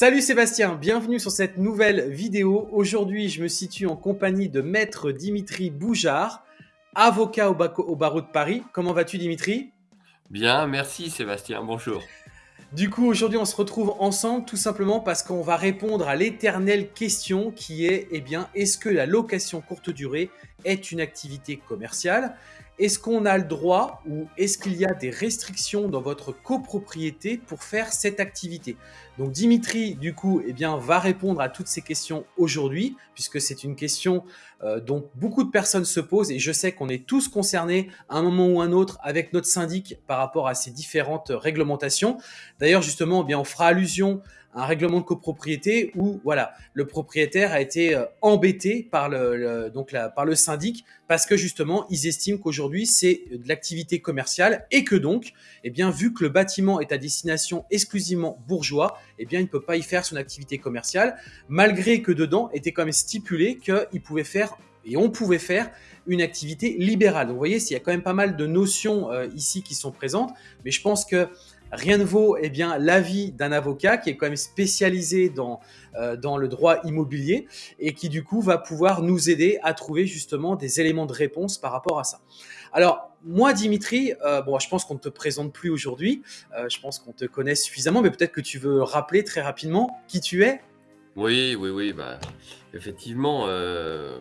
Salut Sébastien, bienvenue sur cette nouvelle vidéo. Aujourd'hui, je me situe en compagnie de Maître Dimitri Boujard, avocat au, au barreau de Paris. Comment vas-tu Dimitri? Bien, merci Sébastien, bonjour. Du coup, aujourd'hui, on se retrouve ensemble tout simplement parce qu'on va répondre à l'éternelle question qui est, eh bien, est-ce que la location courte durée est une activité commerciale? Est-ce qu'on a le droit ou est-ce qu'il y a des restrictions dans votre copropriété pour faire cette activité? Donc Dimitri, du coup, eh bien, va répondre à toutes ces questions aujourd'hui, puisque c'est une question euh, dont beaucoup de personnes se posent et je sais qu'on est tous concernés à un moment ou un autre avec notre syndic par rapport à ces différentes réglementations. D'ailleurs, justement, eh bien, on fera allusion un règlement de copropriété où voilà le propriétaire a été euh, embêté par le, donc par le syndic parce que justement ils estiment qu'aujourd'hui c'est de l'activité commerciale et que donc eh bien vu que le bâtiment est à destination exclusivement bourgeois eh bien il ne peut pas y faire son activité commerciale malgré que dedans était quand même stipulé qu'il pouvait faire et on pouvait faire une activité libérale. Donc vous voyez, il y a quand même pas mal de notions euh, ici qui sont présentes, mais je pense que Rien ne vaut eh bien l'avis d'un avocat qui est quand même spécialisé dans, euh, dans le droit immobilier et qui du coup va pouvoir nous aider à trouver justement des éléments de réponse par rapport à ça. Alors moi Dimitri, euh, bon je pense qu'on ne te présente plus aujourd'hui, euh, je pense qu'on te connaît suffisamment, mais peut-être que tu veux rappeler très rapidement qui tu es. Oui, oui, oui, bah, effectivement,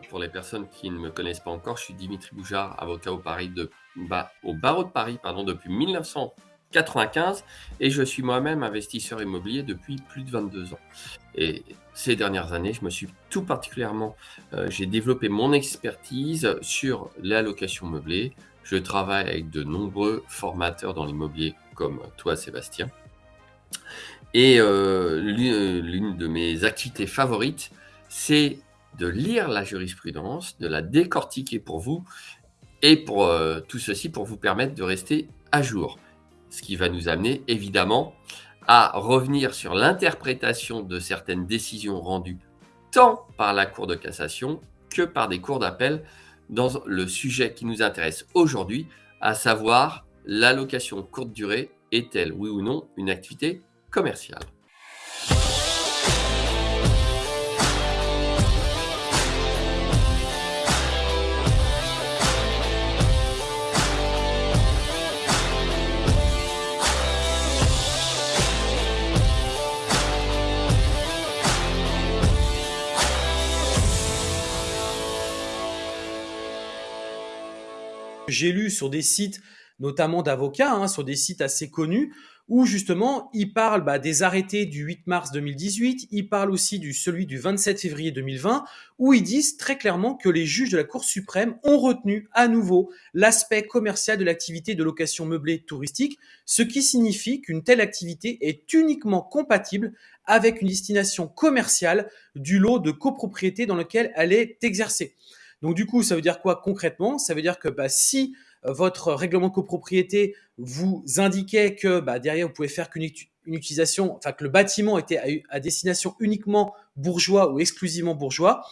pour les personnes qui ne me connaissent pas encore, je suis Dimitri Boujard, avocat au, Paris de, bah, au barreau de Paris pardon, depuis 1900. 95 et je suis moi-même investisseur immobilier depuis plus de 22 ans. Et ces dernières années, je me suis tout particulièrement, euh, j'ai développé mon expertise sur l'allocation meublée. Je travaille avec de nombreux formateurs dans l'immobilier comme toi Sébastien. Et euh, l'une de mes activités favorites, c'est de lire la jurisprudence, de la décortiquer pour vous et pour euh, tout ceci pour vous permettre de rester à jour ce qui va nous amener évidemment à revenir sur l'interprétation de certaines décisions rendues tant par la Cour de cassation que par des cours d'appel dans le sujet qui nous intéresse aujourd'hui, à savoir l'allocation courte durée est-elle oui ou non une activité commerciale J'ai lu sur des sites, notamment d'avocats, hein, sur des sites assez connus, où justement, ils parlent bah, des arrêtés du 8 mars 2018, ils parlent aussi du celui du 27 février 2020, où ils disent très clairement que les juges de la Cour suprême ont retenu à nouveau l'aspect commercial de l'activité de location meublée touristique, ce qui signifie qu'une telle activité est uniquement compatible avec une destination commerciale du lot de copropriété dans lequel elle est exercée. Donc du coup, ça veut dire quoi concrètement? Ça veut dire que bah, si euh, votre règlement de copropriété vous indiquait que bah, derrière vous pouvez faire qu'une utilisation, enfin que le bâtiment était à, destination uniquement bourgeois ou exclusivement bourgeois,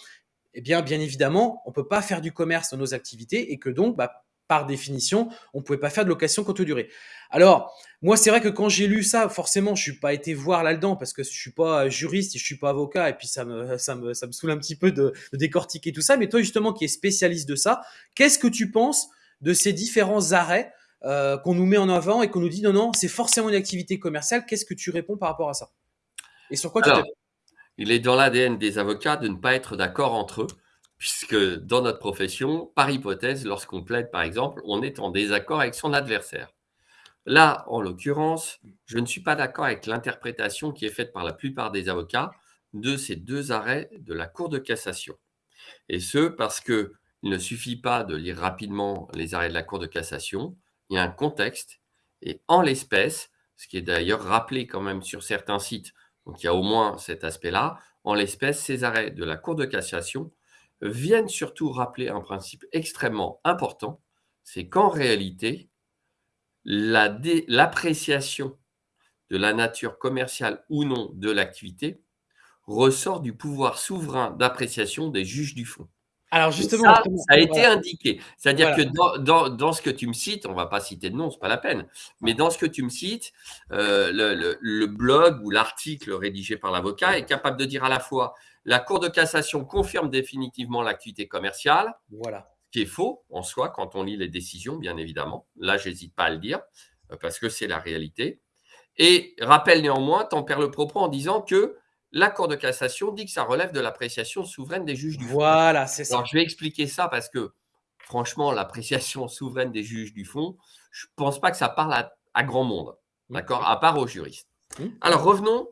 eh bien bien évidemment, on peut pas faire du commerce dans nos activités et que donc bah, par définition, on ne pouvait pas faire de location courte durée. Alors, moi, c'est vrai que quand j'ai lu ça, forcément, je suis pas été voir là-dedans parce que je suis pas juriste et je suis pas avocat et puis ça me, ça me, ça me saoule un petit peu de, décortiquer tout ça. Mais toi, justement, qui es spécialiste de ça, qu'est-ce que tu penses de ces différents arrêts euh, qu'on nous met en avant et qu'on nous dit non, non, c'est forcément une activité commerciale. Qu'est-ce que tu réponds par rapport à ça? Et sur quoi tu Il est dans l'ADN des avocats de ne pas être d'accord entre eux puisque dans notre profession, par hypothèse, lorsqu'on plaide par exemple, on est en désaccord avec son adversaire. Là, en l'occurrence, je ne suis pas d'accord avec l'interprétation qui est faite par la plupart des avocats de ces deux arrêts de la Cour de cassation. Et ce, parce qu'il ne suffit pas de lire rapidement les arrêts de la Cour de cassation, il y a un contexte, et en l'espèce, ce qui est d'ailleurs rappelé quand même sur certains sites, donc il y a au moins cet aspect-là, en l'espèce, ces arrêts de la Cour de cassation viennent surtout rappeler un principe extrêmement important, c'est qu'en réalité, l'appréciation de la nature commerciale ou non de l'activité ressort du pouvoir souverain d'appréciation des juges du fond. Alors justement, ça, a été voilà. indiqué. C'est-à-dire Voilà. que dans dans dans ce que tu me cites, on va pas citer de nom, c'est pas la peine, mais dans ce que tu me cites, le le le blog ou l'article rédigé par l'avocat est capable de dire à la fois: «La cour de cassation confirme définitivement l'activité commerciale», Voilà. ce qui est faux en soi quand on lit les décisions, bien évidemment. Là, j'hésite pas à le dire, heu, parce que c'est la réalité et rappelle néanmoins, tempère le propos en disant que la cour de cassation dit que ça relève de l'appréciation souveraine des juges du fond. Voilà, c'est Alors ça. je vais expliquer ça parce que franchement, l'appréciation souveraine des juges du fond, je pense pas que ça parle à à grand monde, Mmh. d'accord? À part aux juristes. Mmh. Alors revenons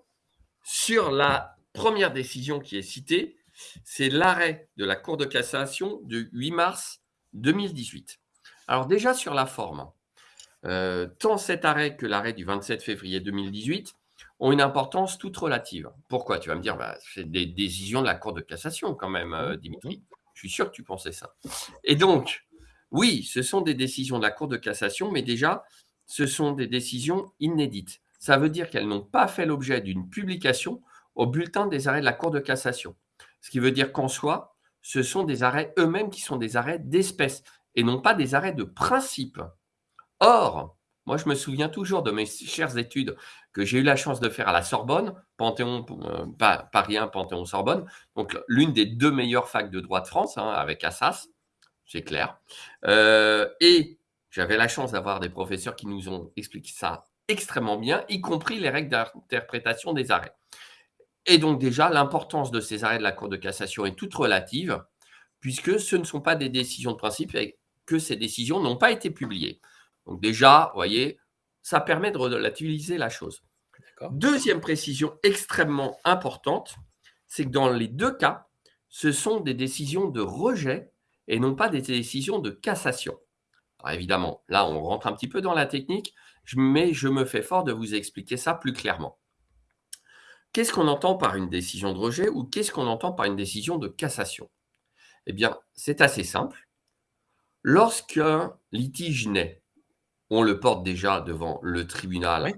sur la première décision qui est citée, c'est l'arrêt de la cour de cassation du 8 mars 2018. Alors déjà sur la forme, heu, tant cet arrêt que l'arrêt du 27 février 2018 ont une importance toute relative. Pourquoi? Tu vas me dire: «Bah, c'est des décisions de la cour de cassation quand même, heu, Mmh. Dimitri». Je suis sûr que tu pensais ça et donc oui, ce sont des décisions de la cour de cassation, mais déjà, ce sont des décisions inédites. Ça veut dire qu'elles n'ont pas fait l'objet d'une publication au bulletin des arrêts de la cour de cassation. Ce qui veut dire qu'en soi, ce sont des arrêts eux-mêmes qui sont des arrêts d'espèce et non pas des arrêts de principe. Or, moi je me souviens toujours de mes chères études que j'ai eu la chance de faire à la Sorbonne, Panthéon, heu, pa Paris 1, Panthéon-Sorbonne, donc l'une des 2 meilleures facs de droit de France, hein, avec Assas, c'est clair. Heu et j'avais la chance d'avoir des professeurs qui nous ont expliqué ça extrêmement bien, y compris les règles d'interprétation des arrêts. Et donc déjà, l'importance de ces arrêts de la Cour de cassation est toute relative, puisque ce ne sont pas des décisions de principe et que ces décisions n'ont pas été publiées. Donc déjà, vous voyez, ça permet de relativiser la chose. Deuxième précision extrêmement importante, c'est que dans les 2 cas, ce sont des décisions de rejet et non pas des décisions de cassation. Alors évidemment, là, on rentre un petit peu dans la technique, mais je me fais fort de vous expliquer ça plus clairement. Qu'est-ce qu'on entend par une décision de rejet ou qu'est-ce qu'on entend par une décision de cassation? Eh bien, c'est assez simple. Lorsqu'un litige naît, on le porte déjà devant le tribunal, Oui.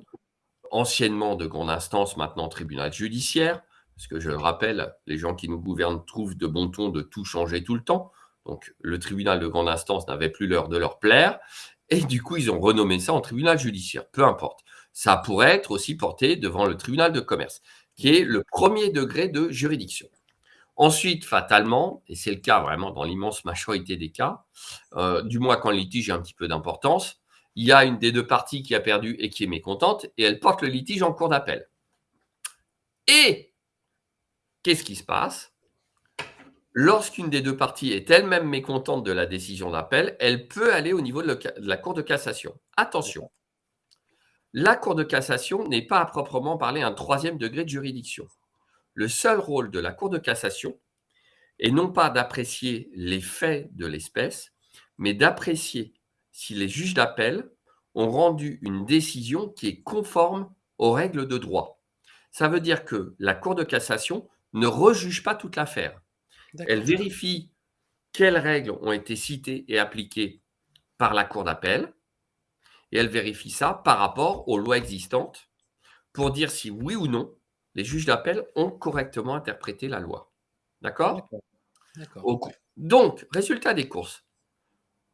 anciennement de grande instance, maintenant tribunal judiciaire, parce que je le rappelle, les gens qui nous gouvernent trouvent de bon ton de tout changer tout le temps. Donc le tribunal de grande instance n'avait plus l'heure de leur plaire et du coup, ils ont renommé ça en tribunal judiciaire, peu importe. Ça pourrait être aussi porté devant le tribunal de commerce, qui est le premier degré de juridiction. Ensuite, fatalement, et c'est le cas vraiment dans l'immense majorité des cas, heu, du moins quand le litige a un petit peu d'importance, il y a une des 2 parties qui a perdu et qui est mécontente et elle porte le litige en cour d'appel. Et qu'est-ce qui se passe? Lorsqu'une des 2 parties est elle-même mécontente de la décision d'appel, elle peut aller au niveau de la cour de cassation. Attention, la cour de cassation n'est pas à proprement parler un 3e degré de juridiction. Le seul rôle de la cour de cassation est non pas d'apprécier les faits de l'espèce, mais d'apprécier si les juges d'appel ont rendu une décision qui est conforme aux règles de droit. Ça veut dire que la cour de cassation ne rejuge pas toute l'affaire. Elle vérifie quelles règles ont été citées et appliquées par la cour d'appel et elle vérifie ça par rapport aux lois existantes pour dire si oui ou non les juges d'appel ont correctement interprété la loi. D'accord? Donc, résultat des courses.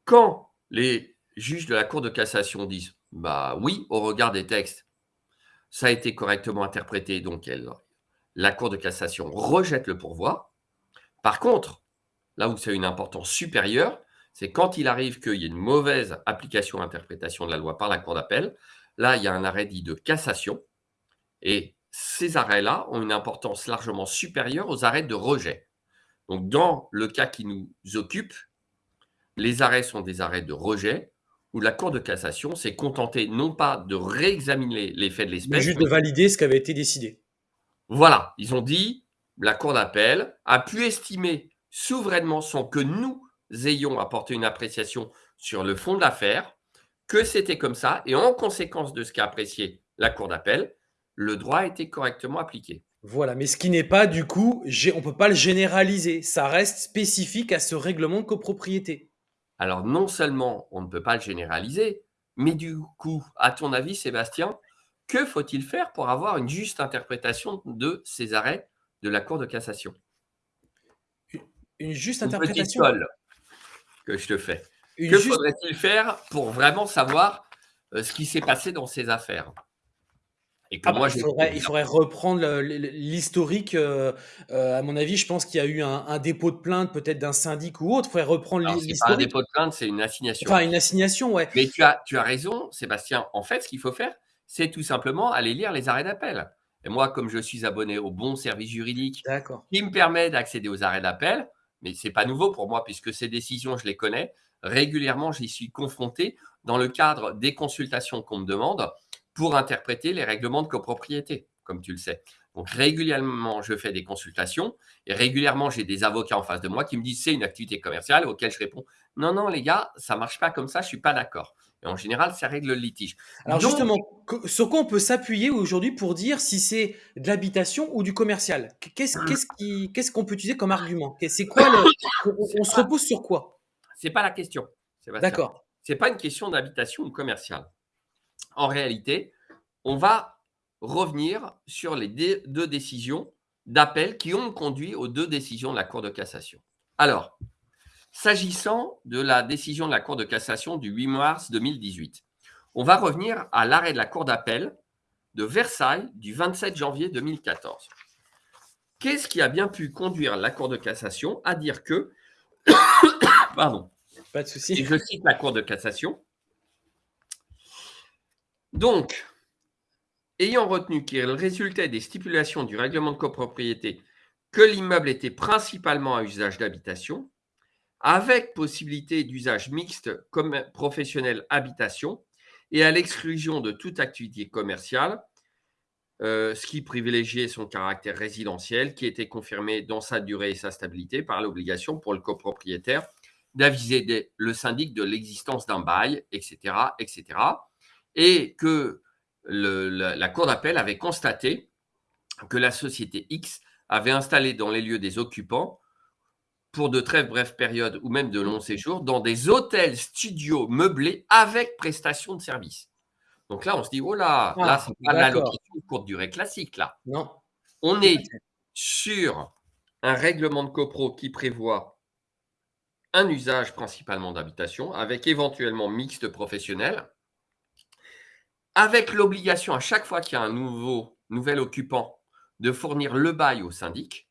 Quand les juges de la cour de cassation disent: «Bah, oui, au regard des textes, ça a été correctement interprété», donc elle la cour de cassation rejette le pourvoi. Par contre, là où ça a une importance supérieure, c'est quand il arrive qu'il y ait une mauvaise application, interprétation de la loi par la cour d'appel. Là, il y a un arrêt dit de cassation et ces arrêts-là ont une importance largement supérieure aux arrêts de rejet. Donc dans le cas qui nous occupe, les arrêts sont des arrêts de rejet où la cour de cassation s'est contentée non pas de réexaminer les faits de Mais l'espèce, juste mais de valider ce qui avait été décidé. voilà, ils ont dit: «La cour d'appel a pu estimer souverainement, sans que nous ayons apporté une appréciation sur le fond de l'affaire, que c'était comme ça et en conséquence de ce qu'a apprécié la cour d'appel, le droit a été correctement appliqué». Voilà, mais ce qui n'est pas du coup, on peut pas le généraliser. Ça reste spécifique à ce règlement de copropriété. Alors non seulement on ne peut pas le généraliser, mais du coup, à ton avis Sébastien, que faut-il faire pour avoir une juste interprétation de ces arrêts de la cour de cassation? Une juste Une interprétation? colle que je te fais. Une Que juste faudrait-il faire pour vraiment savoir, heu, ce qui s'est passé dans ces affaires? Et que Ah bah, moi il faudrait il bien faudrait reprendre l'historique, heu heu, à mon avis, je pense qu'il y a eu un un dépôt de plainte peut-être d'un syndic ou autre. Il faudrait reprendre l'hi alors c'est pas un l'historique. dépôt de plainte, c'est une assignation. Enfin, une assignation, ouais. Mais tu as tu as raison, Sébastien. En fait, ce qu'il faut faire, c'est tout simplement aller lire les arrêts d'appel. Et moi, comme je suis abonné au bon service juridique qui me permet d'accéder aux arrêts d'appel, mais c'est pas nouveau pour moi puisque ces décisions, je les connais. Régulièrement, j'y suis confronté dans le cadre des consultations qu'on me demande pour interpréter les règlements de copropriété, comme tu le sais. Donc régulièrement, je fais des consultations et régulièrement, j'ai des avocats en face de moi qui me disent c'est une activité commerciale auquel je réponds non, non, les gars, ça marche pas comme ça, je suis pas d'accord. Et en général, ça règle le litige. Alors Donc, justement, sur quoi on peut s'appuyer aujourd'hui pour dire si c'est de l'habitation ou du commercial? Qu qu'est-ce qu'on peut utiliser comme argument? C'est quoi le on se pas, repose sur quoi? c'est pas la question. D'accord, C'est pas une question d'habitation ou commerciale. En réalité, on va revenir sur les deux décisions d'appel qui ont conduit aux deux décisions de la Cour de cassation. Alors, s'agissant de la décision de la Cour de cassation du 8 mars 2018, on va revenir à l'arrêt de la Cour d'appel de Versailles du 27 janvier 2014. Qu'est-ce qui a bien pu conduire la Cour de cassation à dire que, pardon, pas de et souci. je cite la Cour de cassation, donc, ayant retenu qu'il résultait des stipulations du règlement de copropriété que l'immeuble était principalement à usage d'habitation, avec possibilité d'usage mixte comme professionnel habitation et à l'exclusion de toute activité commerciale, euh, ce qui privilégiait son caractère résidentiel, qui était confirmé dans sa durée et sa stabilité par l'obligation pour le copropriétaire d'aviser le syndic de l'existence d'un bail, etc., etc., et que la Cour d'appel avait constaté que la société X avait installé dans les lieux des occupants, pour de très brèves périodes ou même de longs séjours, dans des hôtels studios meublés avec prestation de service. Donc là, on se dit, oh là, là, Ah, c'est pas d'accord. l'allocation de courte durée classique, là. Non. On est sur un règlement de copro qui prévoit un usage principalement d'habitation, avec éventuellement mixte professionnel, avec l'obligation à chaque fois qu'il y a un nouveau, nouvel occupant de fournir le bail au syndic,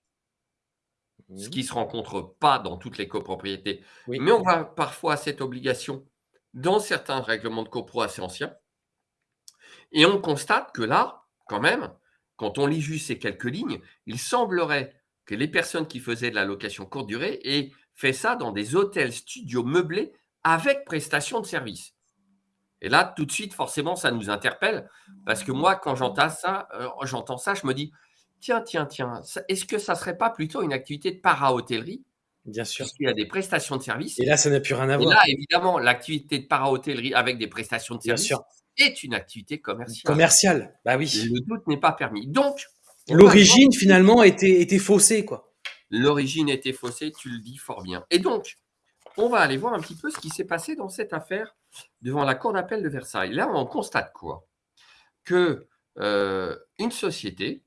ce qui ne se rencontre pas dans toutes les copropriétés, Oui. mais on va parfois à cette obligation dans certains règlements de copro assez anciens. Et on constate que là, quand même, quand on lit juste ces quelques lignes, il semblerait que les personnes qui faisaient de la location courte durée aient fait ça dans des hôtels studios meublés avec prestation de service. Et là, tout de suite, forcément, ça nous interpelle parce que moi, quand j'entends ça, euh, j'entends ça, je me dis tiens, tiens, tiens, est-ce que ça serait pas plutôt une activité de para-hôtellerie? Bien sûr. puisqu'il y a des prestations de service Et là, ça n'a plus rien à Et voir. là, évidemment, l'activité de para-hôtellerie avec des prestations de Bien service sûr. est une activité commerciale. Commercial, bah oui. Le doute n'est pas permis. Donc, L'origine finalement était était faussée, quoi. l'origine était faussée, tu le dis fort bien. Et donc, on va aller voir un petit peu ce qui s'est passé dans cette affaire devant la Cour d'appel de Versailles. Là, on constate quoi? Que euh, une société,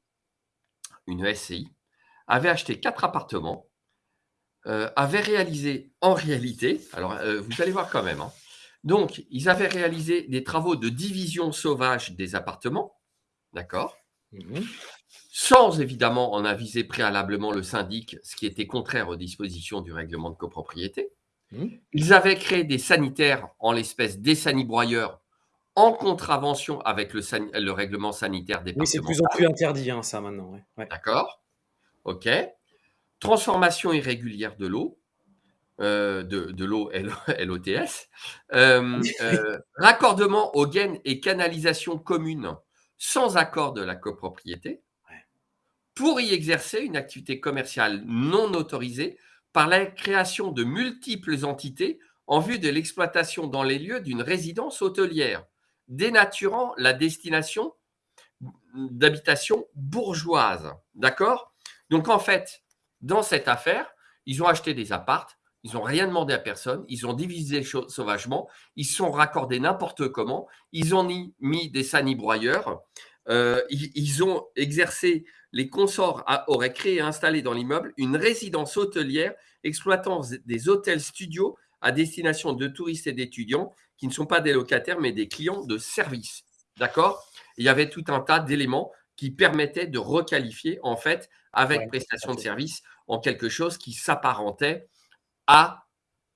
une SCI, avait acheté quatre appartements, euh, avait réalisé en réalité, alors euh, vous allez voir quand même, hein. donc ils avaient réalisé des travaux de division sauvage des appartements, d'accord? Mhm. sans évidemment en aviser préalablement le syndic, ce qui était contraire aux dispositions du règlement de copropriété. Mhm. Ils avaient créé des sanitaires, en l'espèce des sanibroyeurs, en contravention avec le, san- le règlement sanitaire Oui, c'est de plus en plus interdit, hein, ça maintenant. Ouais. Ouais. D'accord OK. Transformation irrégulière de l'eau, euh, de, de l'eau LOTS. Euh, euh, raccordement aux gaines et canalisations communes sans accord de la copropriété pour y exercer une activité commerciale non autorisée par la création de multiples entités en vue de l'exploitation dans les lieux d'une résidence hôtelière, dénaturant la destination d'habitation bourgeoise. D'accord? Donc en fait, dans cette affaire, ils ont acheté des appartes, ils n'ont rien demandé à personne, ils ont divisé sauvagement, ils sont raccordés n'importe comment, ils ont mis, des sanibroyeurs, euh, ils, ils ont exercé les consorts auraient créé et installé dans l'immeuble une résidence hôtelière exploitant des hôtels studios à destination de touristes et d'étudiants qui ne sont pas des locataires, mais des clients de service. D'accord? Il y avait tout un tas d'éléments qui permettaient de requalifier, en fait, avec prestation de service, en quelque chose qui s'apparentait à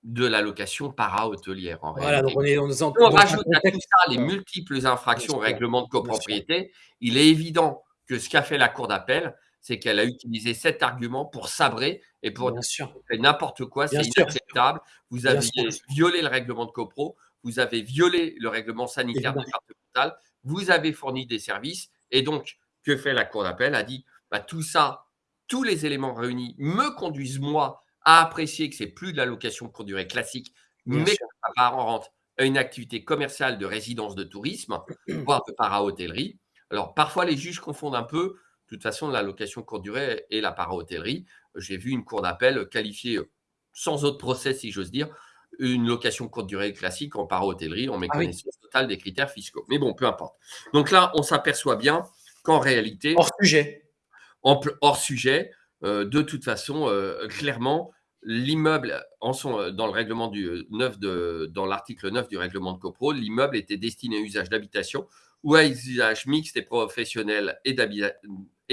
de la location para-hôtelière. Voilà, donc on, est, on, on rajoute à tout ça les multiples infractions au règlement de copropriété. Il est évident que ce qu'a fait la Cour d'appel, c'est qu'elle a utilisé cet argument pour sabrer et pour dire n'importe quoi, c'est inacceptable. Vous avez violé le règlement de copro, vous avez violé le règlement sanitaire départemental, vous avez fourni des services. Et donc, que fait la Cour d'appel? A dit bah, tout ça, tous les éléments réunis me conduisent, moi, à apprécier que c'est plus de la location courte durée classique, mais ça rentre à une activité commerciale de résidence de tourisme, voire de para-hôtellerie. Alors, parfois, les juges confondent un peu, de toute façon, la location courte durée et la para-hôtellerie. J'ai vu une cour d'appel qualifier, sans autre procès, si j'ose dire, une location courte durée classique en para-hôtellerie en ah méconnaissance totale des critères fiscaux. Mais bon, peu importe. Donc là, on s'aperçoit bien qu'en réalité. Hors sujet. hors sujet, euh, de toute façon, euh, clairement, l'immeuble, euh, dans le règlement du 9 de, dans l'article 9 du règlement de CoPro, l'immeuble était destiné à usage d'habitation ou à usage mixte et professionnel et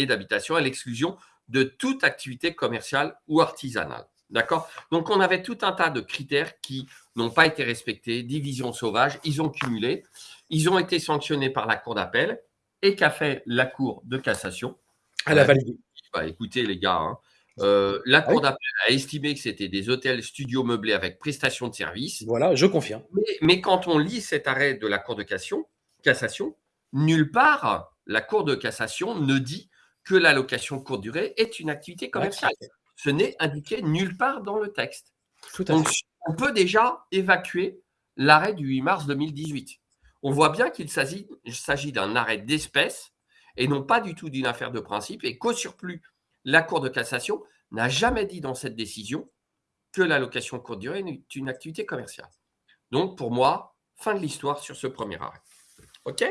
d'habitation à l'exclusion de toute activité commerciale ou artisanale. D'accord? Donc, on avait tout un tas de critères qui n'ont pas été respectés, division sauvage, ils ont cumulé, ils ont été sanctionnés par la Cour d'appel et qu'a fait la Cour de cassation? Elle a validé. Bah, écoutez, les gars, hein, euh, la ah Cour d'appel a estimé que c'était des hôtels studios meublés avec prestation de service. Voilà, je confirme. Mais, quand on lit cet arrêt de la Cour de cassation, cassation, nulle part la Cour de cassation ne dit que la location courte durée est une activité commerciale. Ce n'est indiqué nulle part dans le texte. Donc, on peut déjà évacuer l'arrêt du 8 mars 2018. On voit bien qu'il s'agit d'un arrêt d'espèce et non pas du tout d'une affaire de principe et qu'au surplus, la Cour de cassation n'a jamais dit dans cette décision que la location courte durée est une activité commerciale. Donc, pour moi, fin de l'histoire sur ce premier arrêt. OK?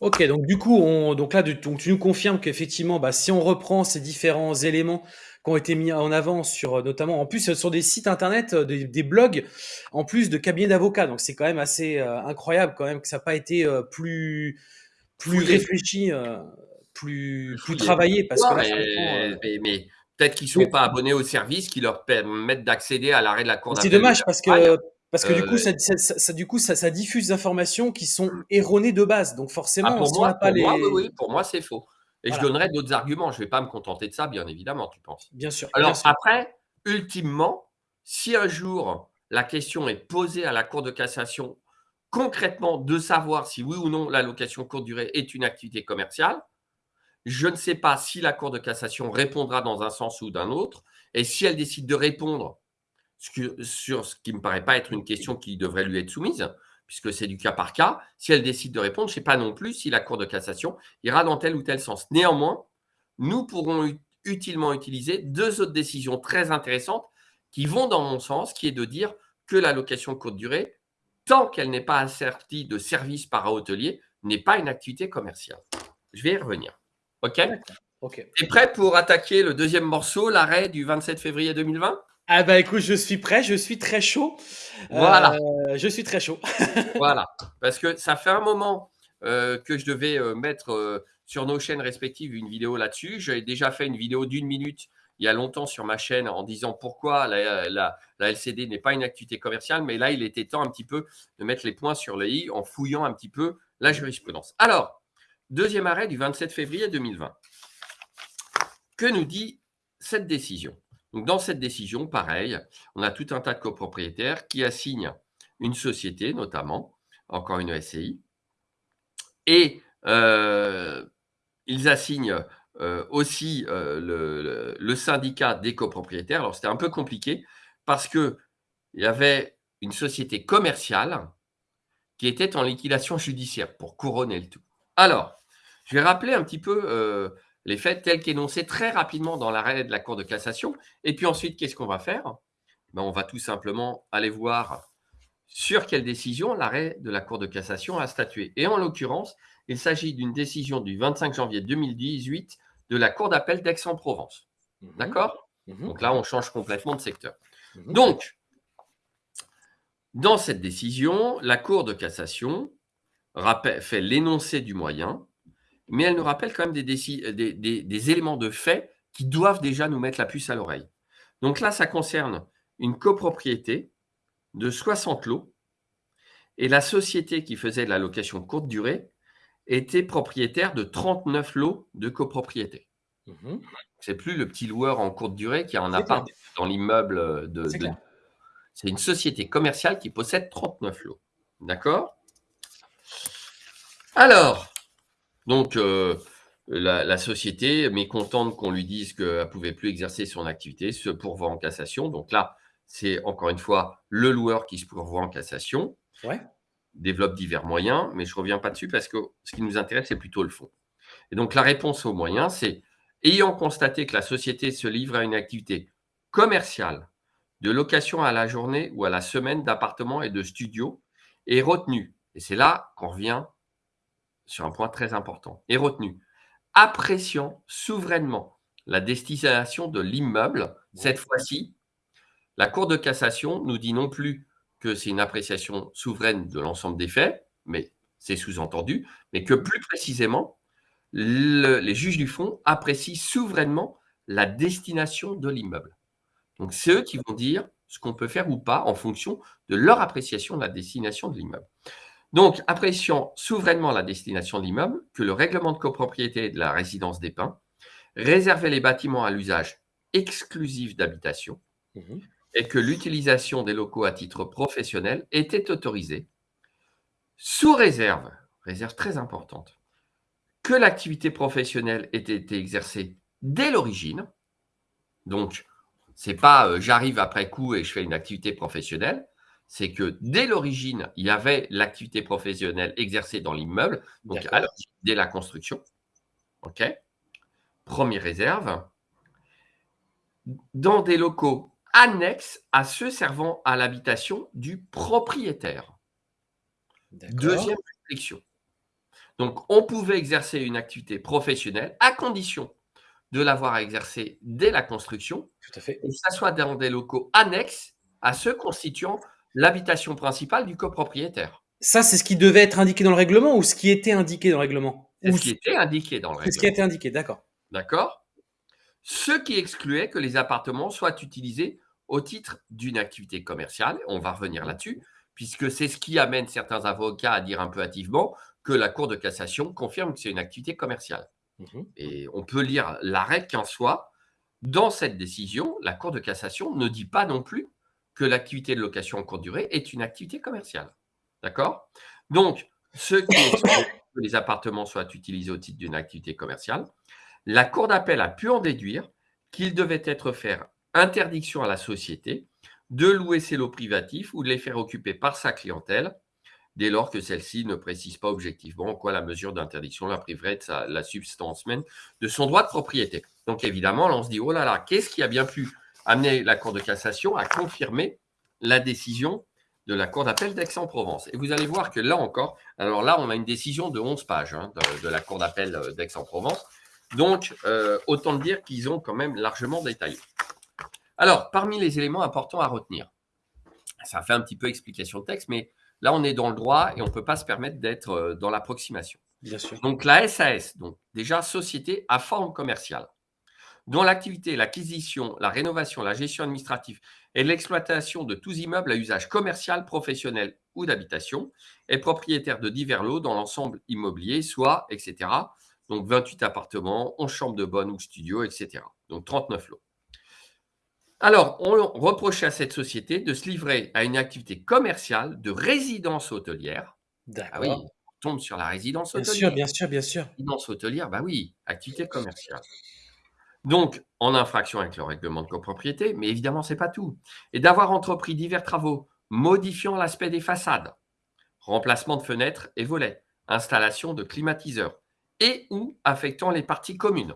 Ok, donc du coup, on, donc là, tu nous confirmes qu'effectivement, bah, si on reprend ces différents éléments qui ont été mis en avant sur, notamment, en plus, sur des sites internet, euh, des, blogs, en plus de cabinets d'avocats. Donc c'est quand même assez euh, incroyable quand même que ça n'a pas été euh, plus, plus réfléchi plus, plus travaillé. Parce que euh, mais, peut-être qu'ils ne sont pas abonnés au service qui leur permettent d'accéder à l'arrêt de la Cour C'est dommage parce que, parce que du euh, coup, ça, ça, du coup ça, ça, diffuse des informations qui sont erronées de base. Donc forcément, ah, pour, moi, pas les... oui, pour moi, c'est faux. Et je donnerai d'autres arguments. Je ne vais pas me contenter de ça, bien évidemment, tu penses. Bien sûr. Alors après, ultimement, si un jour la question est posée à la Cour de cassation concrètement de savoir si oui ou non la location courte durée est une activité commerciale, je ne sais pas si la Cour de cassation répondra dans un sens ou d'un autre. Et si elle décide de répondre sur ce qui ne me paraît pas être une question qui devrait lui être soumise, puisque c'est du cas par cas, si elle décide de répondre, je ne sais pas non plus si la Cour de cassation ira dans tel ou tel sens. Néanmoins, nous pourrons utilement utiliser deux autres décisions très intéressantes qui vont dans mon sens, qui est de dire que la location courte durée, tant qu'elle n'est pas assertie de service para-hôtelier, n'est pas une activité commerciale. Je vais y revenir. OK? Ok. Tu es prêt pour attaquer le deuxième morceau, l'arrêt du 27 février 2020 Ah bah écoute, je suis prêt, je suis très chaud. Voilà. Euh, je suis très chaud. voilà. Parce que ça fait un moment euh, que je devais euh, mettre sur nos chaînes respectives une vidéo là-dessus. J'ai déjà fait une vidéo d'une minute il y a longtemps sur ma chaîne en disant pourquoi la, la, LCD n'est pas une activité commerciale, mais là, il était temps un petit peu de mettre les points sur le i en fouillant un petit peu la jurisprudence. Alors, Deuxième arrêt du 27 février 2020. Que nous dit cette décision? Donc, Dans cette décision, pareil, on a tout un tas de copropriétaires qui assignent une société, notamment, encore une SCI, et euh, ils assignent euh, aussi euh, le, syndicat des copropriétaires. Alors, c'était un peu compliqué parce qu'il y avait une société commerciale qui était en liquidation judiciaire pour couronner le tout. Alors, je vais rappeler un petit peu les faits tels qu'énoncés très rapidement dans l'arrêt de la Cour de cassation. Et puis ensuite, qu'est-ce qu'on va faire? Ben, On va tout simplement aller voir sur quelle décision l'arrêt de la Cour de cassation a statué. Et en l'occurrence, il s'agit d'une décision du 25 janvier 2018 de la Cour d'appel d'Aix-en-Provence. Mhm. D'accord? Mhm. Donc là, on change complètement de secteur. Mhm. Donc, dans cette décision, la Cour de cassation fait l'énoncé du moyen, mais elle nous rappelle quand même des, déci- des- des- des éléments de fait qui doivent déjà nous mettre la puce à l'oreille. Donc là, ça concerne une copropriété de 60 lots, et la société qui faisait de la location courte durée était propriétaire de 39 lots de copropriété. Mhm. C'est plus le petit loueur en courte durée qui a un appart dans l'immeuble de. C'est de- clair. C'est une société commerciale qui possède 39 lots. D'accord? Alors, donc, euh, la, la société, mécontente qu'on lui dise qu'elle ne pouvait plus exercer son activité, se pourvoit en cassation. Donc là, c'est encore une fois le loueur qui se pourvoit en cassation Ouais. développe divers moyens, mais je ne reviens pas dessus parce que ce qui nous intéresse, c'est plutôt le fond. Et donc, la réponse aux moyens, c'est ayant constaté que la société se livre à une activité commerciale de location à la journée ou à la semaine d'appartements et de studios, est retenu, et c'est là qu'on revient sur un point très important, est retenu, appréciant souverainement la destination de l'immeuble, cette fois-ci, la Cour de cassation nous dit non plus que c'est une appréciation souveraine de l'ensemble des faits, mais c'est sous-entendu, mais que plus précisément, le- les juges du fond apprécient souverainement la destination de l'immeuble. Donc, c'est eux qui vont dire ce qu'on peut faire ou pas en fonction de leur appréciation de la destination de l'immeuble. Donc, appréciant souverainement la destination de l'immeuble, que le règlement de copropriété de la résidence des Pins réservait les bâtiments à l'usage exclusif d'habitation Mhm. et que l'utilisation des locaux à titre professionnel était autorisée, sous réserve, réserve très importante, que l'activité professionnelle ait été exercée dès l'origine. Donc, c'est pas euh, j'arrive après coup et je fais une activité professionnelle, c'est que dès l'origine, il y avait l'activité professionnelle exercée dans l'immeuble, donc à dès la construction. OK Première réserve. Dans des locaux annexes à ceux servant à l'habitation du propriétaire. Deuxième restriction. Donc, on pouvait exercer une activité professionnelle à condition de l'avoir exercée dès la construction Tout à fait. et que ça soit dans des locaux annexes à ceux constituant l'habitation principale du copropriétaire. Ça, c'est ce qui devait être indiqué dans le règlement ou ce qui était indiqué dans le règlement C'est ce qui était indiqué dans le c'est ce qui a règlement. été indiqué, d'accord. D'accord Ce qui excluait que les appartements soient utilisés au titre d'une activité commerciale. On va revenir là-dessus, puisque c'est ce qui amène certains avocats à dire un peu hâtivement que la Cour de cassation confirme que c'est une activité commerciale. Mhm. Et on peut lire l'arrêt qu'en soit. Dans cette décision, la Cour de cassation ne dit pas non plus que l'activité de location en courte durée est une activité commerciale. D'accord? Donc, ce qui que les appartements soient utilisés au titre d'une activité commerciale, la Cour d'appel a pu en déduire qu'il devait être faire interdiction à la société de louer ses lots privatifs ou de les faire occuper par sa clientèle, dès lors que celle-ci ne précise pas objectivement en quoi la mesure d'interdiction la priverait de la substance même de son droit de propriété. Donc évidemment, là, on se dit, oh là là, qu'est-ce qui a bien pu amener la Cour de cassation à confirmer la décision de la Cour d'appel d'Aix-en-Provence Et vous allez voir que là encore, alors là, on a une décision de 11 pages hein, de, de la Cour d'appel euh, d'Aix-en-Provence. Donc, euh, autant dire qu'ils ont quand même largement détaillé. Alors, parmi les éléments importants à retenir, ça fait un petit peu explication de texte, mais là, on est dans le droit et on ne peut pas se permettre d'être euh, dans l'approximation. Bien sûr. Donc la SAS, donc déjà société à forme commerciale, dont l'activité, l'acquisition, la rénovation, la gestion administrative et l'exploitation de tous immeubles à usage commercial, professionnel ou d'habitation, est propriétaire de divers lots dans l'ensemble immobilier, soit, etc. Donc 28 appartements, 11 chambres de bonne ou studios, etc. Donc 39 lots. Alors, on reprochait à cette société de se livrer à une activité commerciale de résidence hôtelière. Ah oui, D'accord. on tombe sur la résidence Bien hôtelière sûr, bien sûr, bien sûr. résidence hôtelière, bah oui, activité commerciale. Donc, en infraction avec le règlement de copropriété, mais évidemment, ce n'est pas tout. Et d'avoir entrepris divers travaux modifiant l'aspect des façades, remplacement de fenêtres et volets, installation de climatiseurs et ou affectant les parties communes.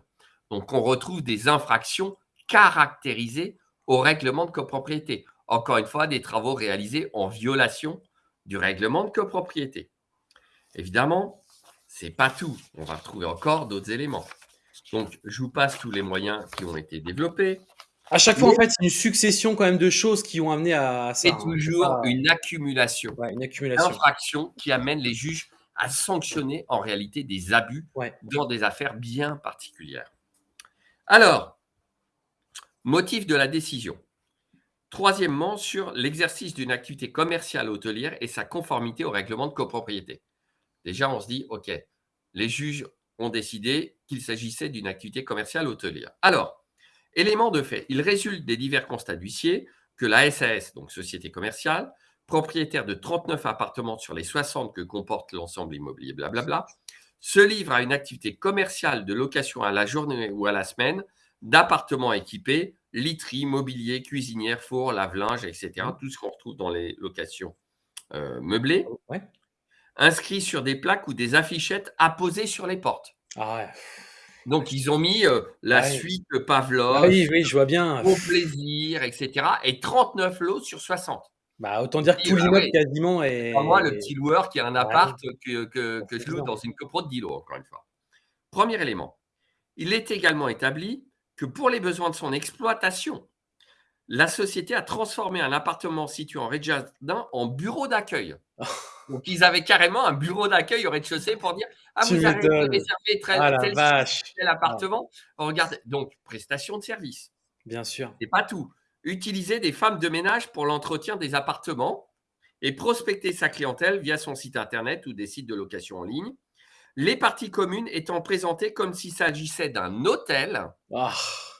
Donc, on retrouve des infractions caractérisées au règlement de copropriété. Encore une fois, des travaux réalisés en violation du règlement de copropriété. Évidemment, c'est pas tout. On va retrouver encore d'autres éléments. Donc, je vous passe tous les moyens qui ont été développés. À chaque fois, en fait, c'est une succession quand même de choses qui ont amené à ça. C'est hein. toujours une accumulation, ouais, une accumulation. d'infractions qui amène les juges à sanctionner en réalité des abus dans des affaires bien particulières. Alors, motif de la décision. Troisièmement, sur l'exercice d'une activité commerciale hôtelière et sa conformité au règlement de copropriété. Déjà, on se dit, OK, les juges ont décidé qu'il s'agissait d'une activité commerciale hôtelière. Alors, élément de fait, il résulte des divers constats d'huissier que la SAS, donc société commerciale, propriétaire de 39 appartements sur les 60 que comporte l'ensemble immobilier, blablabla, se livre à une activité commerciale de location à la journée ou à la semaine d'appartements équipés literie, mobilier, cuisinière, four, lave-linge, etc. Mmh. Tout ce qu'on retrouve dans les locations euh, meublées. Ouais. Inscrits sur des plaques ou des affichettes apposées sur les portes. Ah ouais. Donc, ils ont mis euh, la suite Pavlov, oui, oui, je vois bien. Au plaisir, etc. Et 39 lots sur 60. Bah, autant dire que tout bah l'immeuble quasiment est. moi, le petit loueur qui a un appart que, que, que je loue dans une copro de 10 lots, encore une fois. Premier élément. Il est également établi que pour les besoins de son exploitation, la société a transformé un appartement situé en rez-de-jardin en bureau d'accueil. Donc, ils avaient carrément un bureau d'accueil au rez-de-chaussée pour dire Ah, vous avez réservé très, ah, tel, tel, appartement. Regarde, donc, prestation de service. Bien sûr. Et pas tout. Utiliser des femmes de ménage pour l'entretien des appartements et prospecter sa clientèle via son site internet ou des sites de location en ligne les parties communes étant présentées comme s'il s'agissait d'un hôtel. Ah.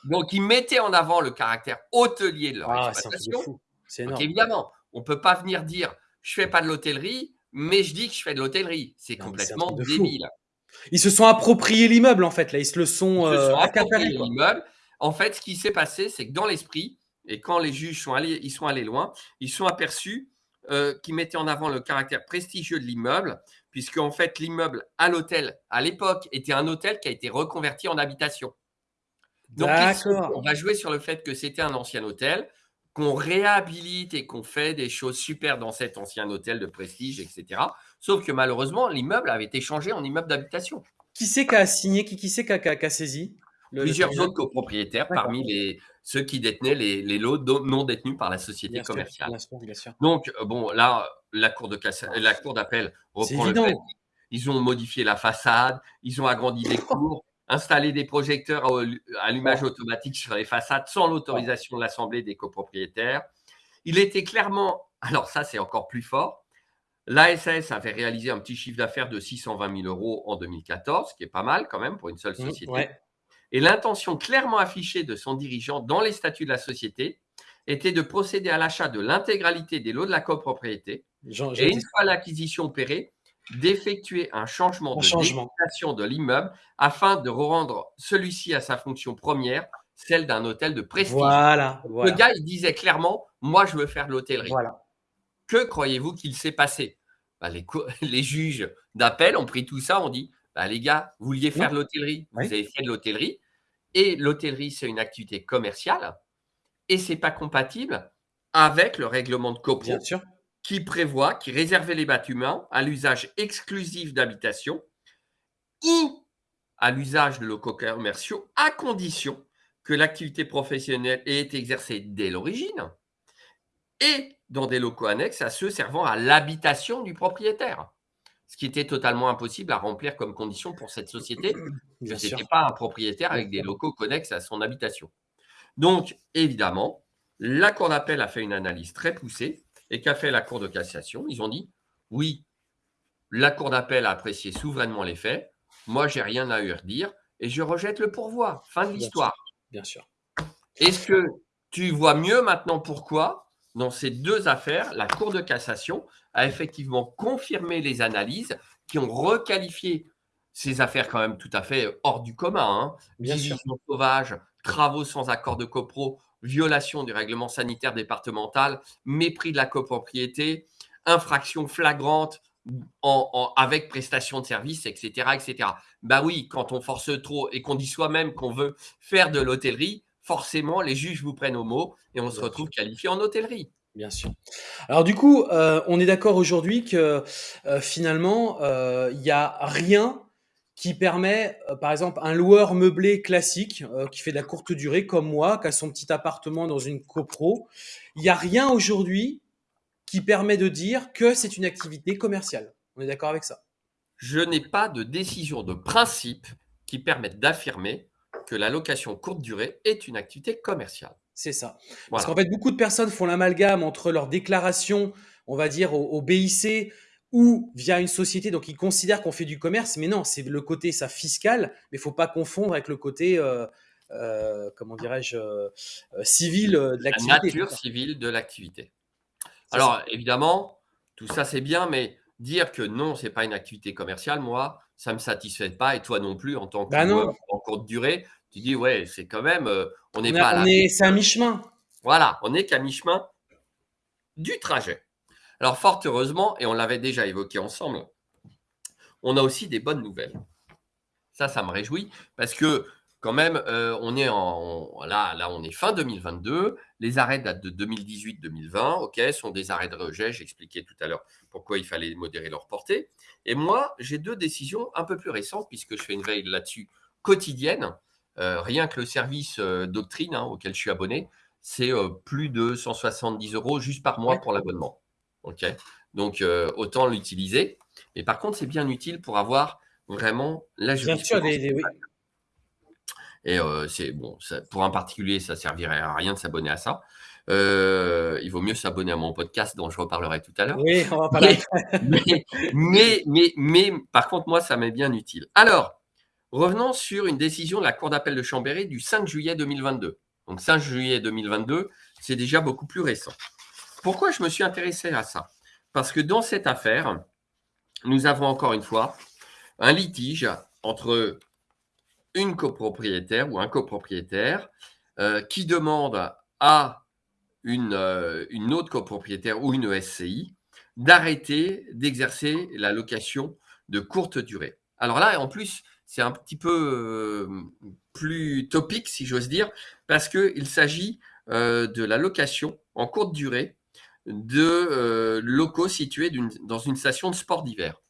Donc, ils mettaient en avant le caractère hôtelier de leur ah, exploitation. C'est énorme. évidemment, on ne peut pas venir dire je fais pas de l'hôtellerie, mais je dis que je fais de l'hôtellerie. C'est complètement débile. Ils se sont appropriés l'immeuble en fait là, ils se le sont, ils euh, appropriés l'immeuble. En fait, ce qui s'est passé, c'est que dans l'esprit, et quand les juges sont allés, ils sont allés loin, ils sont aperçus euh, qu'ils mettaient en avant le caractère prestigieux de l'immeuble, puisque en fait l'immeuble à l'hôtel à l'époque était un hôtel qui a été reconverti en habitation. Donc on va jouer sur le fait que c'était un ancien hôtel, qu'on réhabilite et qu'on fait des choses super dans cet ancien hôtel de prestige, etc. Sauf que malheureusement l'immeuble avait été changé en immeuble d'habitation. Qui c'est qui a signé Qui, qui c'est qui a, saisi? Plusieurs autres copropriétaires parmi les, ceux qui détenaient les, lots non détenus par la société commerciale. Donc, euh, bon, là, la Cour d'appel reprend le fait. Ils ont modifié la façade, ils ont agrandi les cours, installé des projecteurs à allumage automatique sur les façades sans l'autorisation de l'Assemblée des copropriétaires. Il était clairement, alors ça c'est encore plus fort, l'ASS avait réalisé un petit chiffre d'affaires de 620 000 euros en 2014, ce qui est pas mal quand même pour une seule mmh, société. Et l'intention clairement affichée de son dirigeant dans les statuts de la société était de procéder à l'achat de l'intégralité des lots de la copropriété et une fois l'acquisition opérée, d'effectuer un changement de de l'immeuble afin de rendre celui-ci à sa fonction première, celle d'un hôtel de prestige. Voilà, Le gars, il disait clairement, moi, je veux faire de l'hôtellerie. Voilà. Que croyez-vous qu'il s'est passé? Bah, les, les, juges d'appel ont pris tout ça, ont dit, bah, les gars, vous vouliez faire de l'hôtellerie, vous avez fait de l'hôtellerie, et l'hôtellerie, c'est une activité commerciale, et c'est pas compatible avec le règlement de copro qui prévoit, qui réservait les bâtiments à l'usage exclusif d'habitation ou à l'usage de locaux commerciaux à condition que l'activité professionnelle ait été exercée dès l'origine et dans des locaux annexes à ceux servant à l'habitation du propriétaire. Ce qui était totalement impossible à remplir comme condition pour cette société, ce n'était pas un propriétaire avec des locaux connexes à son habitation. Donc, évidemment, la Cour d'appel a fait une analyse très poussée et qu'a fait la Cour de cassation? Ils ont dit oui, la Cour d'appel a apprécié souverainement les faits. Moi, j'ai rien à dire et je rejette le pourvoi. Fin de l'histoire. Bien sûr. Est-ce que tu vois mieux maintenant pourquoi, dans ces deux affaires, la Cour de cassation a effectivement confirmé les analyses qui ont requalifié ces affaires quand même tout à fait hors du commun. Hein. Bien sûr. sauvage, travaux sans accord de copro, violation du règlement sanitaire départemental, mépris de la copropriété, infraction flagrante en, avec prestation de service, etc., etc. Bah oui, quand on force trop et qu'on dit soi-même qu'on veut faire de l'hôtellerie, forcément, les juges vous prennent au mot et on se retrouve qualifié en hôtellerie. Bien sûr. Alors du coup, euh, on est d'accord aujourd'hui que euh, finalement, euh, il n'y a rien qui permet, euh, par exemple, un loueur meublé classique euh, qui fait de la courte durée comme moi, qui a son petit appartement dans une copro. Il n'y a rien aujourd'hui qui permet de dire que c'est une activité commerciale. On est d'accord avec ça? Je n'ai pas de décision de principe qui permette d'affirmer que la location courte durée est une activité commerciale. C'est ça. Parce qu'en fait, beaucoup de personnes font l'amalgame entre leur déclaration, on va dire, au BIC, ou via une société, donc ils considèrent qu'on fait du commerce, mais non, c'est le côté ça fiscal, mais il faut pas confondre avec le côté, euh, euh, comment dirais-je, euh, civil de l'activité. La nature civile de l'activité. Alors évidemment, tout ça c'est bien, mais dire que non, c'est pas une activité commerciale, moi, ça me satisfait pas, et toi non plus en tant que bah en courte durée, tu dis ouais, c'est quand même, on n'est pas là. C'est à mi-chemin. Voilà, on n'est qu'à mi-chemin du trajet. Alors, fort heureusement, et on l'avait déjà évoqué ensemble, on a aussi des bonnes nouvelles. Ça, ça me réjouit parce que quand même, euh, on est en là, là, on est fin 2022. Les arrêts datent de 2018-2020. Ok, sont des arrêts de rejet. J'expliquais tout à l'heure pourquoi il fallait modérer leur portée. Et moi, j'ai deux décisions un peu plus récentes puisque je fais une veille là-dessus quotidienne. Euh, rien que le service euh, doctrine hein, auquel je suis abonné, c'est plus de 170 euros juste par mois pour l'abonnement. Ok, donc euh, autant l'utiliser. Mais par contre, c'est bien utile pour avoir vraiment la jurisprudence. Bien sûr, Et euh, c'est bon, pour un particulier, ça servirait à rien de s'abonner à ça. Euh, il vaut mieux s'abonner à mon podcast dont je reparlerai tout à l'heure. Oui, on va parler. Mais, mais, mais, mais, par contre, moi, ça m'est bien utile. Alors, revenons sur une décision de la Cour d'appel de Chambéry du 5 juillet 2022. Donc, 5 juillet 2022, c'est déjà beaucoup plus récent. Pourquoi je me suis intéressé à ça? Parce que dans cette affaire, nous avons encore une fois un litige entre une copropriétaire ou un copropriétaire euh, qui demande à une, euh, une, autre copropriétaire ou une SCI d'arrêter d'exercer la location de courte durée. Alors là, en plus, c'est un petit peu euh, plus topique, si j'ose dire, parce qu'il s'agit de la location en courte durée de euh, locaux situés dans une station de sport d'hiver.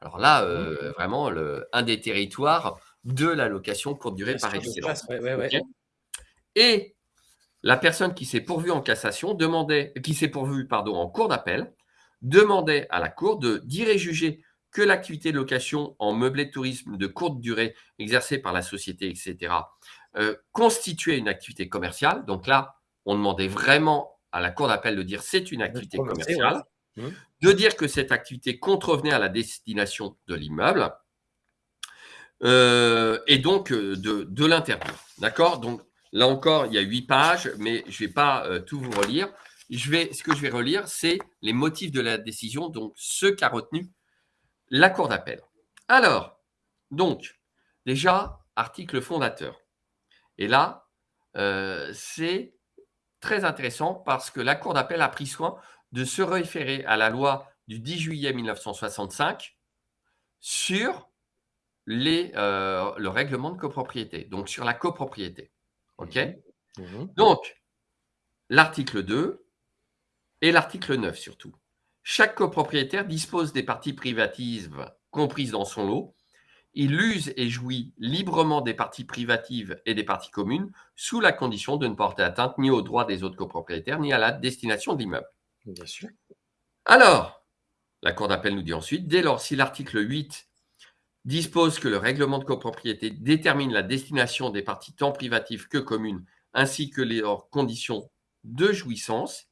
Alors là, euh, vraiment, le, un des territoires de la location courte durée par excellence. Et la personne qui s'est pourvue en cassation demandait, qui s'est pourvue pardon en cour d'appel, demandait à la cour de dire et juger que l'activité de location en meublé de tourisme de courte durée exercée par la société, etc., euh, constituait une activité commerciale. Donc là, on demandait vraiment à la cour d'appel de dire c'est une activité commerciale, mmh. de dire que cette activité contrevenait à la destination de l'immeuble, euh, et donc euh, de, de l'interdire. D'accord? Donc là encore, il y a huit pages, mais je ne vais pas euh, tout vous relire. Je vais, ce que je vais relire, c'est les motifs de la décision, donc ce qu'a retenu la cour d'appel. Alors, donc, déjà, article fondateur. Et là, c'est très intéressant parce que la Cour d'appel a pris soin de se référer à la loi du 10 juillet 1965 sur les, euh, le règlement de copropriété, donc sur la copropriété. OK? Mmh. Mmh. Donc, l'article 2 et l'article 9 surtout. Chaque copropriétaire dispose des parties privatives comprises dans son lot il use et jouit librement des parties privatives et des parties communes sous la condition de ne porter atteinte ni aux droits des autres copropriétaires ni à la destination de l'immeuble. Bien sûr. Alors, la Cour d'appel nous dit ensuite, dès lors si l'article 8 dispose que le règlement de copropriété détermine la destination des parties tant privatives que communes ainsi que les conditions de jouissance,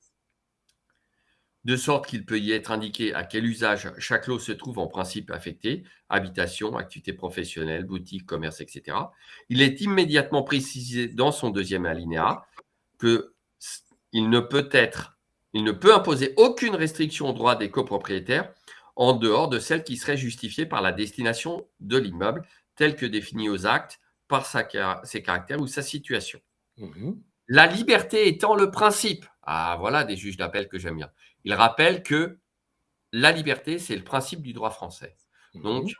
de sorte qu'il peut y être indiqué à quel usage chaque lot se trouve en principe affecté, habitation, activité professionnelle, boutique, commerce, etc. Il est immédiatement précisé dans son deuxième alinéa que il ne peut être, il ne peut imposer aucune restriction au droit des copropriétaires en dehors de celle qui serait justifiée par la destination de l'immeuble, telle que définie aux actes par ses caractères ou sa situation. Mmh la liberté étant le principe. Ah, voilà des juges d'appel que j'aime bien. Il rappelle que la liberté, c'est le principe du droit français. Mhm. Donc,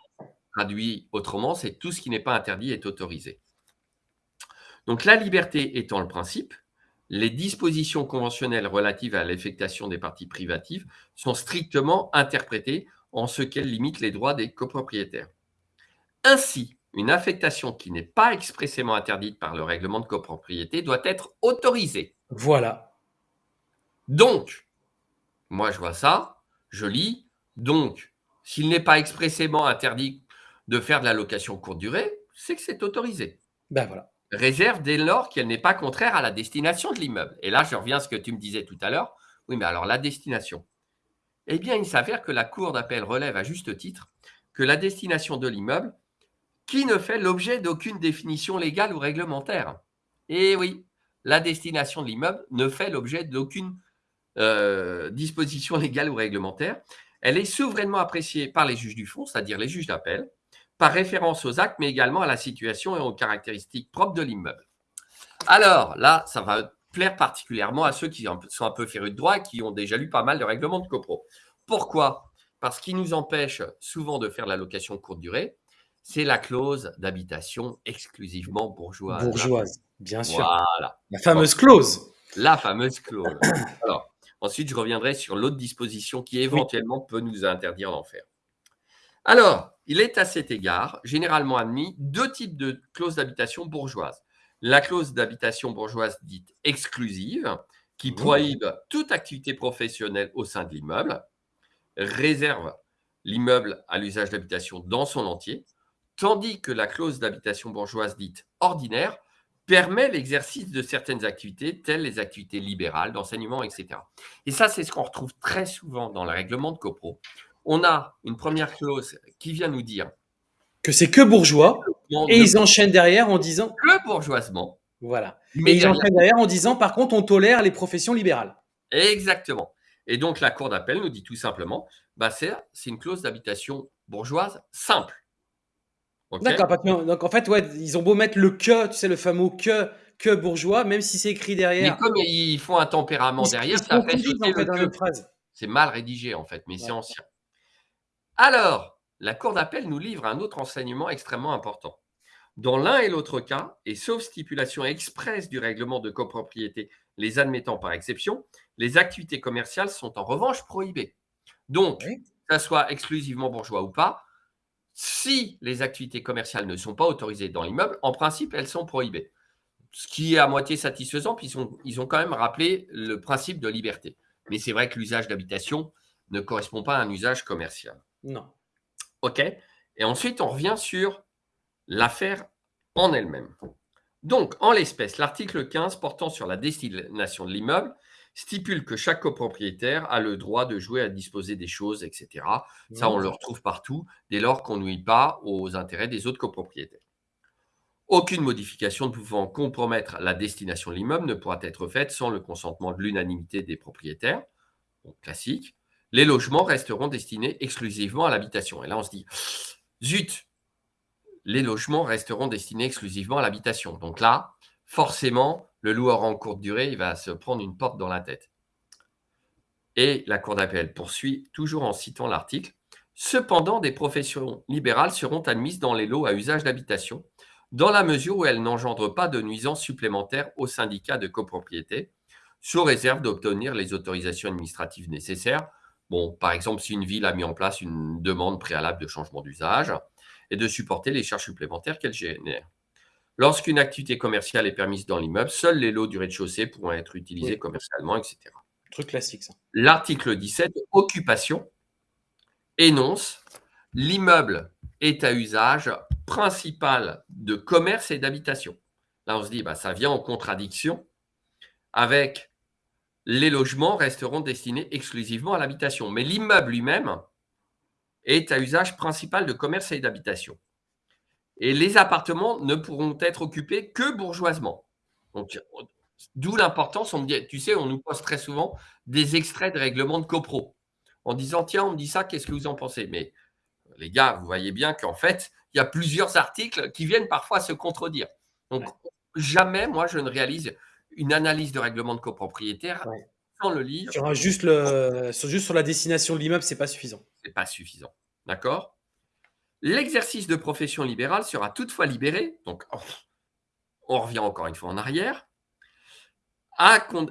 traduit autrement, c'est tout ce qui n'est pas interdit est autorisé. Donc, la liberté étant le principe, les dispositions conventionnelles relatives à l'affectation des parties privatives sont strictement interprétées en ce qu'elles limitent les droits des copropriétaires. Ainsi, une affectation qui n'est pas expressément interdite par le règlement de copropriété doit être autorisée. Voilà. Donc, moi je vois ça, je lis, donc, s'il n'est pas expressément interdit de faire de la location courte durée, c'est que c'est autorisé. Ben voilà. Réserve dès lors qu'elle n'est pas contraire à la destination de l'immeuble. Et là, je reviens à ce que tu me disais tout à l'heure. Oui, mais alors la destination. Eh bien, il s'avère que la Cour d'appel relève à juste titre que la destination de l'immeuble qui ne fait l'objet d'aucune définition légale ou réglementaire. Et oui, la destination de l'immeuble ne fait l'objet d'aucune euh, disposition légale ou réglementaire. Elle est souverainement appréciée par les juges du fond, c'est-à-dire les juges d'appel, par référence aux actes, mais également à la situation et aux caractéristiques propres de l'immeuble. Alors là, ça va plaire particulièrement à ceux qui sont un peu férus de droit et qui ont déjà lu pas mal de règlements de copro. Pourquoi? Parce qu'il nous empêche souvent de faire la location courte durée, c'est la clause d'habitation exclusivement bourgeoise. Bourgeoise, bien sûr. Voilà. La fameuse clause. La fameuse clause. Alors, ensuite, je reviendrai sur l'autre disposition qui éventuellement peut nous interdire d'en faire. Alors, il est à cet égard généralement admis deux types de clauses d'habitation bourgeoise. La clause d'habitation bourgeoise dite exclusive, qui prohibe toute activité professionnelle au sein de l'immeuble, réserve l'immeuble à l'usage d'habitation dans son entier, tandis que la clause d'habitation bourgeoise dite ordinaire permet l'exercice de certaines activités, telles les activités libérales, d'enseignement, etc. Et ça, c'est ce qu'on retrouve très souvent dans le règlement de CoPro. On a une première clause qui vient nous dire que c'est que bourgeois, et ils enchaînent derrière en disant que bourgeoisement. Voilà. Mais ils enchaînent derrière en disant, par contre, on tolère les professions libérales. Exactement. Et donc, la Cour d'appel nous dit tout simplement, bah, c'est une clause d'habitation bourgeoise simple. D'accord. Donc en fait, ouais, ils ont beau mettre le que, tu sais, le fameux que, que bourgeois, même si c'est écrit derrière. Mais comme ils font un tempérament derrière, ça fait sauter le phrase. C'est mal rédigé en fait, mais c'est ancien. Alors, la Cour d'appel nous livre un autre enseignement extrêmement important. Dans l'un et l'autre cas, et sauf stipulation expresse du règlement de copropriété les admettant par exception, les activités commerciales sont en revanche prohibées. Donc, que ça soit exclusivement bourgeois ou pas, si les activités commerciales ne sont pas autorisées dans l'immeuble, en principe, elles sont prohibées. Ce qui est à moitié satisfaisant, puis ils ont, quand même rappelé le principe de liberté. Mais c'est vrai que l'usage d'habitation ne correspond pas à un usage commercial. Non. OK Et ensuite, on revient sur l'affaire en elle-même. Donc, en l'espèce, l'article 15 portant sur la destination de l'immeuble stipule que chaque copropriétaire a le droit de jouer à disposer des choses, etc. Ça, on le retrouve partout, dès lors qu'on nuit pas aux intérêts des autres copropriétaires. Aucune modification ne pouvant compromettre la destination de l'immeuble ne pourra être faite sans le consentement de l'unanimité des propriétaires. classique. Les logements resteront destinés exclusivement à l'habitation. Et là, on se dit, zut, les logements resteront destinés exclusivement à l'habitation. Donc là, forcément, le loueur en courte durée, il va se prendre une porte dans la tête. Et la Cour d'appel poursuit, toujours en citant l'article. Cependant, des professions libérales seront admises dans les lots à usage d'habitation, dans la mesure où elles n'engendrent pas de nuisances supplémentaires au syndicat de copropriété, sous réserve d'obtenir les autorisations administratives nécessaires. Bon, par exemple, si une ville a mis en place une demande préalable de changement d'usage et de supporter les charges supplémentaires qu'elle génère. Lorsqu'une activité commerciale est permise dans l'immeuble, seuls les lots du rez-de-chaussée pourront être utilisés commercialement, etc. Truc classique, ça. L'article 17, occupation, énonce l'immeuble est à usage principal de commerce et d'habitation. Là, on se dit, bah, ça vient en contradiction avec les logements resteront destinés exclusivement à l'habitation. Mais l'immeuble lui-même est à usage principal de commerce et d'habitation. Et les appartements ne pourront être occupés que bourgeoisement. Donc, d'où l'importance, tu sais, on nous pose très souvent des extraits de règlements de copro en disant, tiens, on me dit ça, qu'est-ce que vous en pensez? Mais les gars, vous voyez bien qu'en fait, il y a plusieurs articles qui viennent parfois se contredire. Donc, jamais, moi, je ne réalise une analyse de règlement de copropriétaire sans le lire. Sur, juste, le, juste sur la destination de l'immeuble, c'est pas suffisant. C'est pas suffisant. D'accord? L'exercice de profession libérale sera toutefois libéré, donc on revient encore une fois en arrière,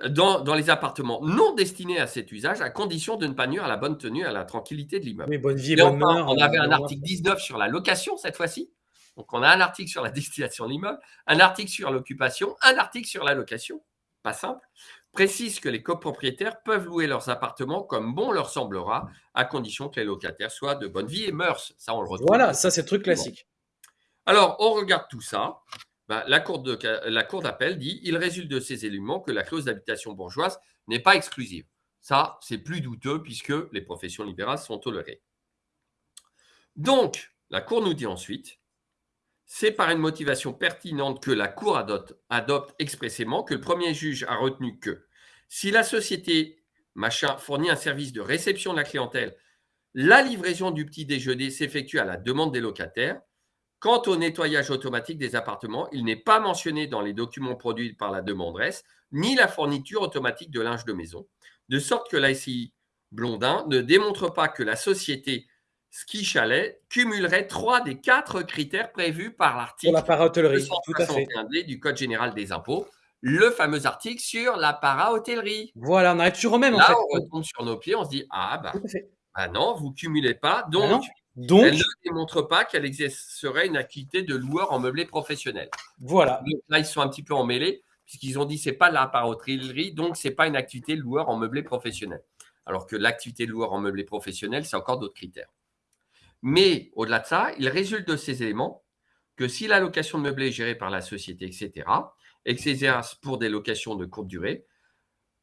dans, les appartements non destinés à cet usage, à condition de ne pas nuire à la bonne tenue, à la tranquillité de l'immeuble. Oui, bonne vie, bonne On avait un article 19 sur la location cette fois-ci. Donc, on a un article sur la destination de l'immeuble, un article sur l'occupation, un article sur la location. Pas simple. Précise que les copropriétaires peuvent louer leurs appartements comme bon leur semblera, à condition que les locataires soient de bonne vie et mœurs. Ça, on le retrouve. Voilà, ça, c'est le truc classique. Alors, on regarde tout ça. Ben, la Cour d'appel dit il résulte de ces éléments que la clause d'habitation bourgeoise n'est pas exclusive. Ça, c'est plus douteux puisque les professions libérales sont tolérées. Donc, la Cour nous dit ensuite c'est par une motivation pertinente que la Cour adopte, expressément que le premier juge a retenu que si la société machin fournit un service de réception de la clientèle, la livraison du petit déjeuner s'effectue à la demande des locataires. Quant au nettoyage automatique des appartements, il n'est pas mentionné dans les documents produits par la demanderesse, ni la fourniture automatique de linge de maison, de sorte que la SCI Blondin ne démontre pas que la société ski chalet cumulerait trois des quatre critères prévus par l'article la du Code général des impôts, le fameux article sur la para-hôtellerie. Voilà, on arrive toujours au même. Là, en fait. on retombe sur nos pieds, on se dit ah bah, bah non, vous cumulez pas, Ah donc, Donc, elle ne démontre pas qu'elle exercerait une activité de loueur en meublé professionnel. voilà. Donc là, ils sont un petit peu emmêlés puisqu'ils ont dit c'est pas de la para-hôtellerie, donc c'est pas une activité de loueur en meublé professionnel. Alors que l'activité de loueur en meublé professionnel, c'est encore d'autres critères. Mais au-delà de ça, il résulte de ces éléments que si la location de meublé est gérée par la société, etc., et que c'est exerce pour des locations de courte durée,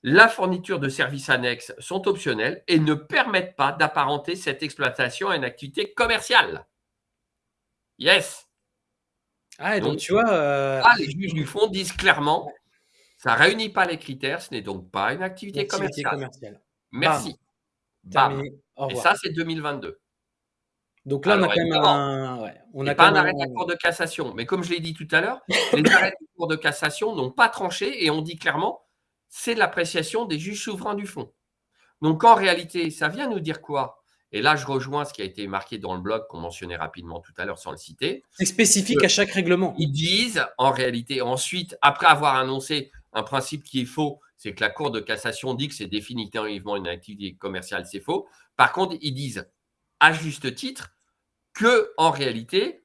la fourniture de services annexes sont optionnels et ne permettent pas d'apparenter cette exploitation à une activité commerciale. Yes. Ah, et donc, Donc, tu vois. euh, Ah, les juges du fond disent clairement, ça ne réunit pas les critères, ce n'est donc pas une activité, une activité commerciale. commerciale. Merci. Bam. Au Et ça, c'est 2022. Donc là, on a quand même un. ouais, on C'est a pas un arrêt de la Cour de cassation. Mais comme je l'ai dit tout à l'heure, les arrêts de la Cour de cassation n'ont pas tranché et on dit clairement, c'est de l'appréciation des juges souverains du fond. Donc en réalité, ça vient nous dire quoi? Et là, je rejoins ce qui a été marqué dans le blog qu'on mentionnait rapidement tout à l'heure sans le citer. C'est spécifique à chaque règlement. Ils disent, en réalité, ensuite, après avoir annoncé un principe qui est faux, c'est que la Cour de cassation dit que c'est définitivement une activité commerciale, c'est faux. Par contre, ils disent, à juste titre, que en réalité,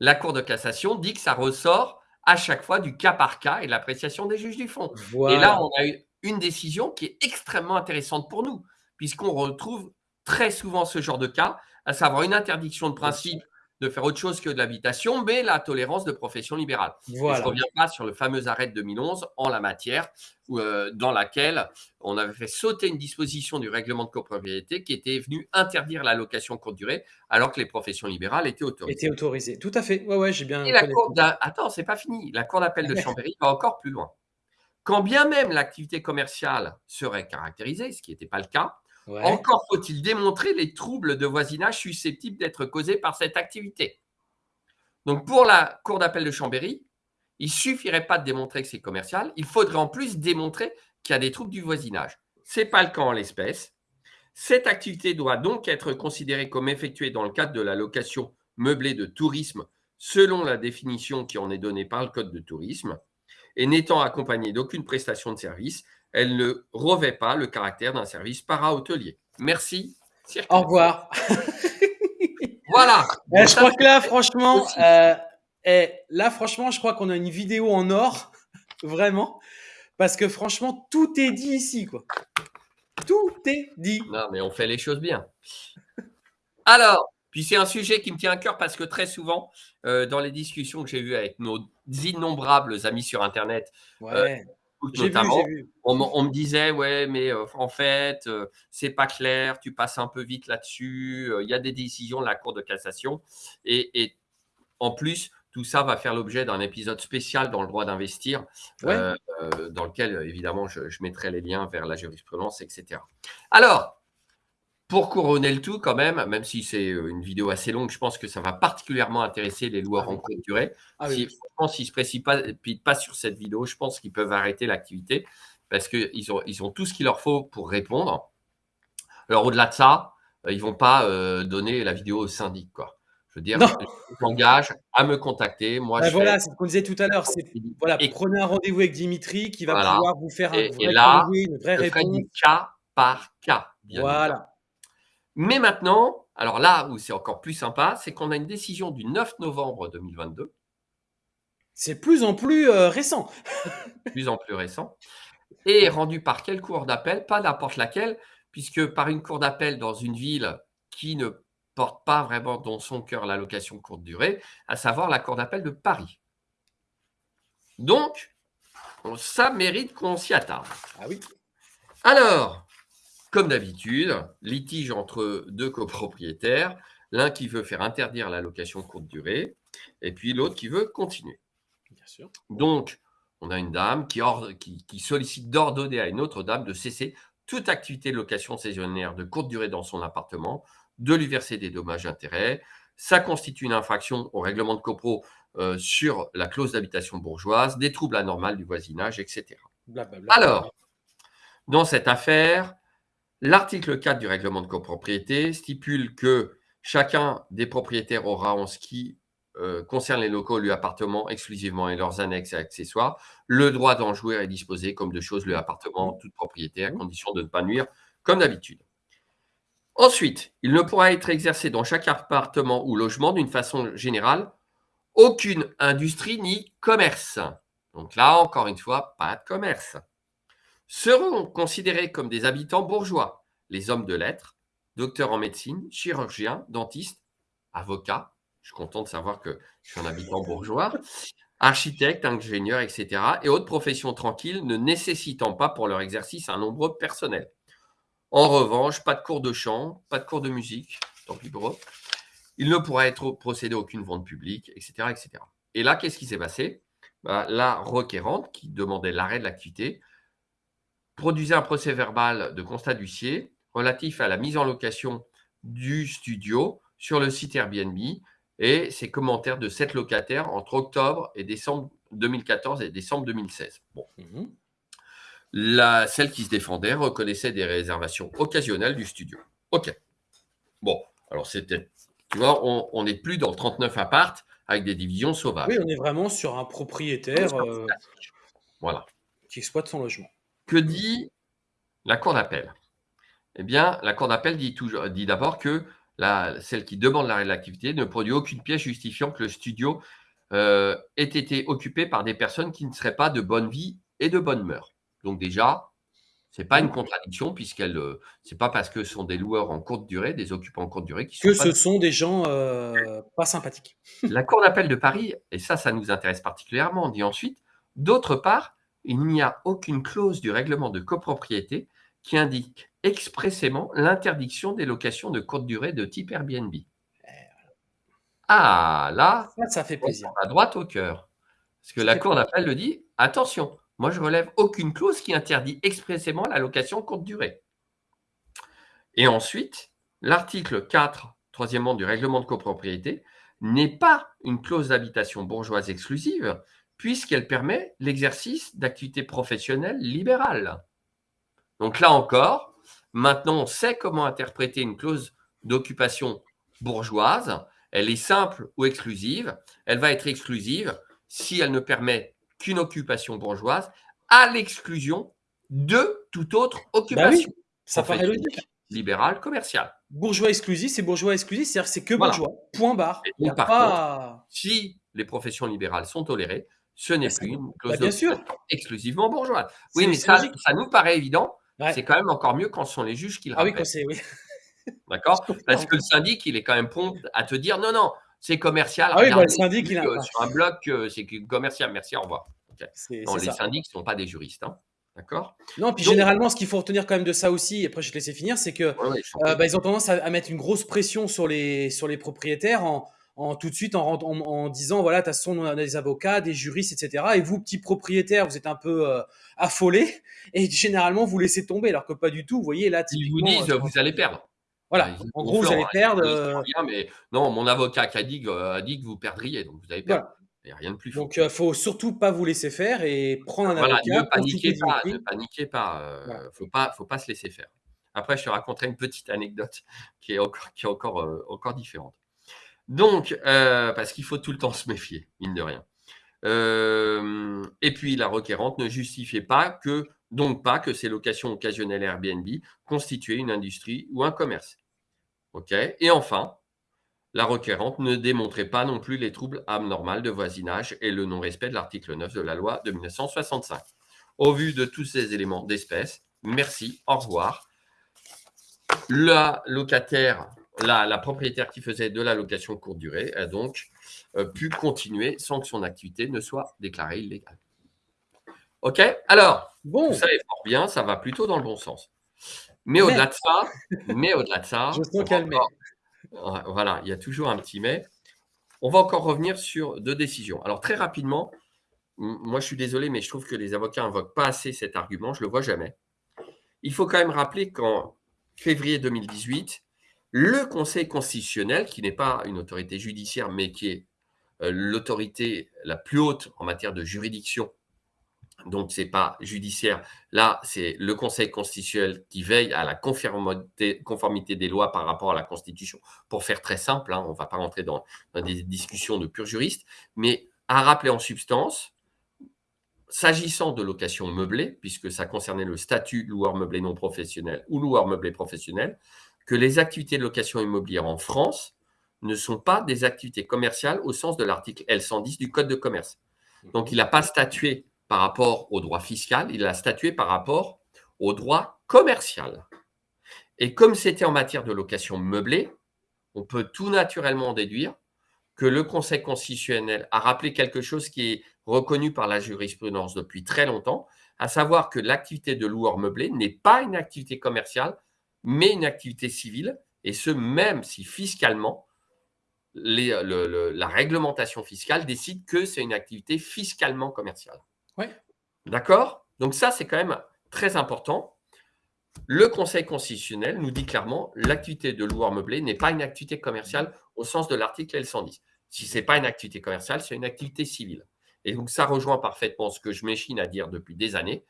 la Cour de cassation dit que ça ressort à chaque fois du cas par cas et de l'appréciation des juges du fond. Voilà. Et là, on a eu une décision qui est extrêmement intéressante pour nous, puisqu'on retrouve très souvent ce genre de cas, à savoir une interdiction de principe de faire autre chose que de l'habitation, mais la tolérance de profession libérale. Je ne reviens pas sur le fameux arrêt de 2011 en la matière, dans laquelle on avait fait sauter une disposition du règlement de copropriété qui était venue interdire la location courte durée, alors que les professions libérales étaient autorisées. Était autorisé. Tout à fait. Ouais, ouais, j'ai bien. Et la cour d'a- Attends, c'est pas fini. La cour d'appel de. Chambéry va encore plus loin. Quand bien même l'activité commerciale serait caractérisée, ce qui n'était pas le cas, Ouais. encore faut-il démontrer les troubles de voisinage susceptibles d'être causés par cette activité. Donc pour la cour d'appel de Chambéry, il suffirait pas de démontrer que c'est commercial, il faudrait en plus démontrer qu'il y a des troubles du voisinage. Ce n'est pas le cas en l'espèce. Cette activité doit donc être considérée comme effectuée dans le cadre de la location meublée de tourisme selon la définition qui en est donnée par le Code de tourisme et n'étant accompagnée d'aucune prestation de service, elle ne revêt pas le caractère d'un service para-hôtelier. Merci. Circuit. Au revoir. Voilà. Eh, je Ça, crois que là, franchement, euh, eh, là, franchement, je crois qu'on a une vidéo en or, vraiment, parce que franchement, tout est dit ici, quoi. Tout est dit. Non, mais on fait les choses bien. Alors, puis c'est un sujet qui me tient à cœur parce que très souvent, euh, dans les discussions que j'ai eues avec nos innombrables amis sur Internet, Ouais. vu, notamment, vu. on, me disait, ouais, mais euh, en fait, euh, c'est pas clair, tu passes un peu vite là-dessus, euh, il y a des décisions de la Cour de cassation. Et, et en plus, tout ça va faire l'objet d'un épisode spécial dans le droit d'investir, Ouais. euh, euh, dans lequel, euh, évidemment, je, je mettrai les liens vers la jurisprudence, etc. Alors, pour couronner le tout, quand même, même si c'est une vidéo assez longue, je pense que ça va particulièrement intéresser les loueurs Ah oui. en courte durée. Ah Si, oui. s'ils ne se précipitent pas sur cette vidéo, je pense qu'ils peuvent arrêter l'activité parce qu'ils ont, ils ont tout ce qu'il leur faut pour répondre. Alors, au-delà de ça, ils ne vont pas euh, donner la vidéo au syndic. Quoi. Je veux dire, Non. je m'engage à me contacter. Moi, Bah je voilà, c'est ce qu'on disait tout à l'heure. Voilà, Et- prenez un rendez-vous avec Dimitri qui va Voilà. pouvoir vous faire un Et- vrai et là, une vraie je ferai réponse. du cas par cas. bien. Voilà. Mais maintenant, Alors là où c'est encore plus sympa, c'est qu'on a une décision du 9 novembre 2022. C'est plus en plus euh, récent. plus en plus récent. Et rendu par quelle cour d'appel? Pas n'importe laquelle, puisque par une cour d'appel dans une ville qui ne porte pas vraiment dans son cœur l'allocation courte durée, à savoir la cour d'appel de Paris. Donc, ça mérite qu'on s'y attarde. Ah oui. Alors, comme d'habitude, litige entre deux copropriétaires, l'un qui veut faire interdire la location courte durée, et puis l'autre qui veut continuer. Bien sûr. Donc, on a une dame qui, qui sollicite d'ordonner à une autre dame de cesser toute activité de location saisonnière de courte durée dans son appartement, de lui verser des dommages-intérêts. Ça constitue une infraction au règlement de copro euh, sur la clause d'habitation bourgeoise, des troubles anormaux du voisinage, etc. Alors, dans cette affaire, l'article 4 du règlement de copropriété stipule que chacun des propriétaires aura, en ce qui euh, concerne les locaux, lui appartement exclusivement et leurs annexes et accessoires, le droit d'en jouir et disposer comme de choses lui appartement, toute propriété, à condition de ne pas nuire, comme d'habitude. Ensuite, il ne pourra être exercé dans chaque appartement ou logement d'une façon générale aucune industrie ni commerce. Donc là, encore une fois, pas de commerce. Seront considérés comme des habitants bourgeois les hommes de lettres, docteurs en médecine, chirurgiens, dentistes, avocats. Je suis content de savoir que je suis un habitant bourgeois. Architectes, ingénieurs, etc. et autres professions tranquilles ne nécessitant pas pour leur exercice un nombre personnel. En revanche, pas de cours de chant, pas de cours de musique, tant pis pour il ne pourra être procédé à aucune vente publique, etc. etc. Et là, qu'est-ce qui s'est passé? Bah, La requérante, qui demandait l'arrêt de l'activité, produisait un procès verbal de constat d'huissier relatif à la mise en location du studio sur le site Airbnb et ses commentaires de sept locataires entre octobre et décembre 2014 et décembre 2016. Bon. Mmh la, celle qui se défendait reconnaissait des réservations occasionnelles du studio. OK. Bon, alors c'était tu vois, on n'est plus dans le 39 appart avec des divisions sauvages. Oui, on est vraiment sur un propriétaire euh, voilà. qui exploite son logement. Que dit la Cour d'appel? Eh bien, la Cour d'appel dit, dit d'abord que la, celle qui demande l'arrêt de l'activité ne produit aucune pièce justifiant que le studio euh, ait été occupé par des personnes qui ne seraient pas de bonne vie et de bonne mœurs. Donc déjà, c'est pas une contradiction puisqu'elle, euh, c'est pas parce que ce sont des loueurs en courte durée, des occupants en courte durée qui sont que ce sont des gens euh, pas sympathiques. La Cour d'appel de Paris, et ça, ça nous intéresse particulièrement, on dit ensuite, d'autre part, il n'y a aucune clause du règlement de copropriété qui indique expressément l'interdiction des locations de courte durée de type Airbnb. Ah, là, ça, fait plaisir. À droite au cœur. Parce que la Cour d'appel le dit, attention, moi, je relève aucune clause qui interdit expressément la location courte durée. Et ensuite, l'article 4, troisièmement, du règlement de copropriété, n'est pas une clause d'habitation bourgeoise exclusive, puisqu'elle permet l'exercice d'activités professionnelles libérales. Donc là encore, maintenant on sait comment interpréter une clause d'occupation bourgeoise. Elle est simple ou exclusive. Elle va être exclusive si elle ne permet qu'une occupation bourgeoise, à l'exclusion de toute autre bah occupation. ça paraît logique. Libéral, commercial. Bourgeois exclusif, c'est bourgeois exclusif, c'est-à-dire c'est que bourgeois. Point barre. si les professions libérales sont tolérées, ce n'est bah, plus une clause bah, exclusivement bourgeoise. Oui, mais ça, ça, nous paraît évident. C'est quand même encore mieux quand ce sont les juges qui le ah rappellent. oui, oui. D'accord? Parce que le syndic, il est quand même prompt à te dire non, non, c'est commercial. Ah oui, bah, le syndic, il a. sur un bloc, euh, c'est commercial. Merci, au revoir. Non, les syndics ne sont pas des juristes. Hein. D'accord? Non, puis généralement, ce qu'il faut retenir quand même de ça aussi, et après je vais te laisser finir, c'est que euh, bah, ils ont tendance à, mettre une grosse pression sur les, sur les propriétaires en, en tout de suite en, en, disant voilà, de toute façon, on a des avocats, des juristes, etc. Et vous, petits propriétaires, vous êtes un peu euh, affolés et généralement vous laissez tomber, alors que pas du tout. Vous voyez là, ils vous disent vous allez perdre. Voilà, en gros, vous allez perdre. Euh, mais non, mon avocat a dit, a dit que vous perdriez, donc vous allez perdre. Il n'y a rien de plus fort. Donc, il euh, ne faut surtout pas vous laisser faire et prendre un avocat. Ne paniquez pas, ne paniquez pas. Il ne faut pas, faut pas se laisser faire. Après, je te raconterai une petite anecdote qui est encore, qui est encore, euh, encore différente. Donc, parce qu'il faut tout le temps se méfier, mine de rien. Et puis, la requérante ne justifiait pas que donc pas que ces locations occasionnelles Airbnb constituaient une industrie ou un commerce. Et enfin, la requérante ne démontrait pas non plus les troubles anormaux de voisinage et le non-respect de l'article 9 de la loi de 1965. Au vu de tous ces éléments d'espèce, merci, au revoir. La locataire, la, la propriétaire qui faisait de la location courte durée a donc euh, pu continuer sans que son activité ne soit déclarée illégale. OK Alors, Bon, tout ça est fort bien, ça va plutôt dans le bon sens. Mais au-delà de ça, mais au-delà de ça, je sens encore- Voilà, il y a toujours un petit mais. On va encore revenir sur deux décisions. Alors très rapidement, moi je suis désolé, mais je trouve que les avocats invoquent pas assez cet argument, je le vois jamais. Il faut quand même rappeler qu'en février 2018, le Conseil constitutionnel, qui n'est pas une autorité judiciaire, mais qui est euh, l'autorité la plus haute en matière de juridiction, donc c'est pas judiciaire, là c'est le Conseil constitutionnel qui veille à la conformité, des lois par rapport à la Constitution. Pour faire très simple, hein, on ne va pas rentrer dans, dans des discussions de purs juristes, mais à rappeler en substance, s'agissant de location meublée, puisque ça concernait le statut loueur meublé non professionnel ou loueur meublé professionnel, que les activités de location immobilière en France ne sont pas des activités commerciales au sens de l'article L110 du Code de commerce. Donc, il n'a pas statué par rapport au droit fiscal, il a statué par rapport au droit commercial. Et comme c'était en matière de location meublée, on peut tout naturellement déduire que le Conseil constitutionnel a rappelé quelque chose qui est reconnu par la jurisprudence depuis très longtemps, à savoir que l'activité de loueur meublé n'est pas une activité commerciale, mais une activité civile, et ce même si fiscalement, les- le- le- la réglementation fiscale décide que c'est une activité fiscalement commerciale. Ouais. D'accord? Donc ça, c'est quand même très important. Le Conseil constitutionnel nous dit clairement l'activité de loueur meublé n'est pas une activité commerciale au sens de l'article L110. Si ce n'est pas une activité commerciale, c'est une activité civile. Et donc ça rejoint parfaitement ce que je m'échine à dire depuis des années.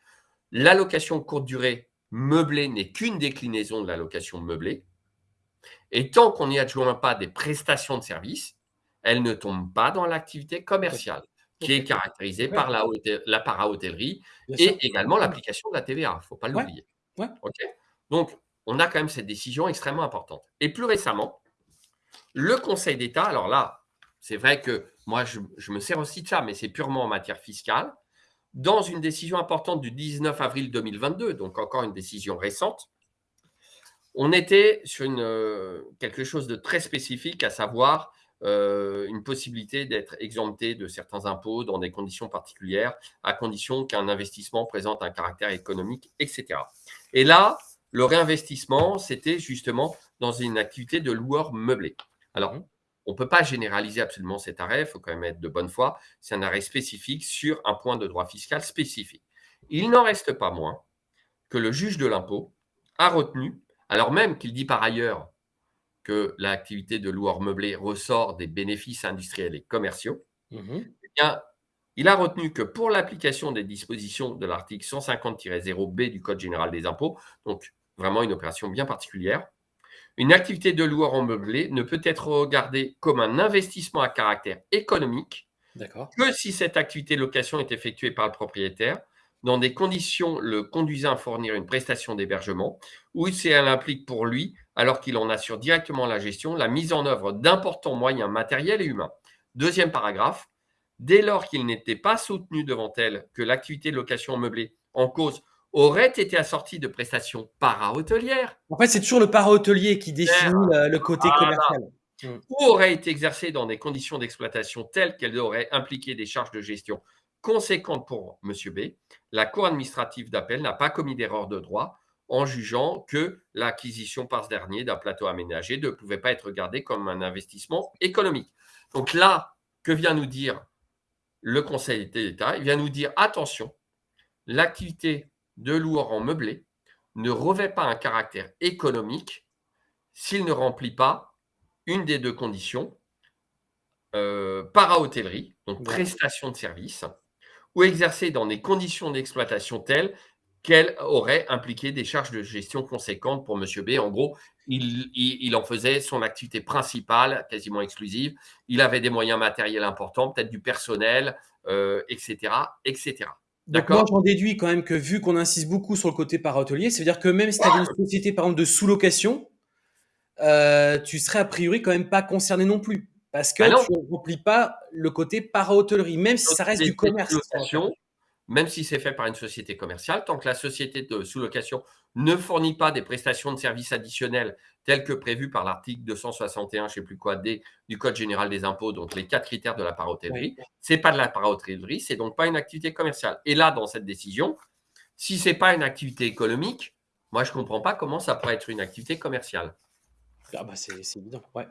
L'allocation courte durée meublée n'est qu'une déclinaison de l'allocation meublée. Et tant qu'on n'y adjoint pas des prestations de services, elle ne tombe pas dans l'activité commerciale, qui est caractérisée par la, la para-hôtellerie et également l'application de la TVA. Il ne faut pas l'oublier. Ouais. Donc, on a quand même cette décision extrêmement importante. Et plus récemment, le Conseil d'État, alors là, c'est vrai que moi, je, je me sers aussi de ça, mais c'est purement en matière fiscale, dans une décision importante du 19 avril 2022, donc encore une décision récente, on était sur une, euh, quelque chose de très spécifique, à savoir euh, une possibilité d'être exempté de certains impôts dans des conditions particulières, à condition qu'un investissement présente un caractère économique, etc. Et là, le réinvestissement, c'était justement dans une activité de loueur meublé. Alors, Mhm. on ne peut pas généraliser absolument cet arrêt, il faut quand même être de bonne foi. C'est un arrêt spécifique sur un point de droit fiscal spécifique. Il n'en reste pas moins que le juge de l'impôt a retenu, alors même qu'il dit par ailleurs que l'activité de loueur meublé ressort des bénéfices industriels et commerciaux, Mhm. eh bien, il a retenu que pour l'application des dispositions de l'article 150-0B du Code général des impôts, donc vraiment une opération bien particulière, une activité de loueur en meublé ne peut être regardée comme un investissement à caractère économique que si cette activité de location est effectuée par le propriétaire dans des conditions le conduisant à fournir une prestation d'hébergement ou si elle implique pour lui, alors qu'il en assure directement la gestion, la mise en œuvre d'importants moyens matériels et humains. Deuxième paragraphe, dès lors qu'il n'était pas soutenu devant elle que l'activité de location meublée en cause aurait été assortie de prestations para-hôtelières En fait, c'est toujours le para-hotelier qui définit le, le côté commercial. ou aurait été exercée dans des conditions d'exploitation telles qu'elles auraient impliqué des charges de gestion conséquentes pour M. B, la Cour administrative d'appel n'a pas commis d'erreur de droit en jugeant que l'acquisition par ce dernier d'un plateau aménagé ne pouvait pas être regardée comme un investissement économique. Donc là, que vient nous dire le Conseil d'État? Il vient nous dire attention, l'activité de loueur en meublé ne revêt pas un caractère économique s'il ne remplit pas une des deux conditions, euh, para-hôtellerie, donc prestation de service, ou exercée dans des conditions d'exploitation telles qu'elles auraient impliqué des charges de gestion conséquentes pour M. B. En gros, il, il- il en faisait son activité principale, quasiment exclusive. Il avait des moyens matériels importants, peut-être du personnel, euh, etc., etc. Donc moi, D'accord j'en déduis quand même que vu qu'on insiste beaucoup sur le côté para-hotelier, ça veut dire que même si tu avais une société, par exemple, de sous-location, euh, tu serais a priori quand même pas concerné non plus. Parce que Bah tu ne remplis pas le côté para-hôtellerie, même si ça reste du commerce. même si c'est fait par une société commerciale, tant que la société de sous-location ne fournit pas des prestations de services additionnels telles que prévues par l'article 261, je sais plus quoi, D, du Code général des impôts, donc les quatre critères de la para-hôtellerie, c'est pas de la para-hôtellerie, c'est donc pas une activité commerciale. Et là, dans cette décision, si c'est pas une activité économique, moi je comprends pas comment ça pourrait être une activité commerciale. Ah bah c'est c'est évident, ouais.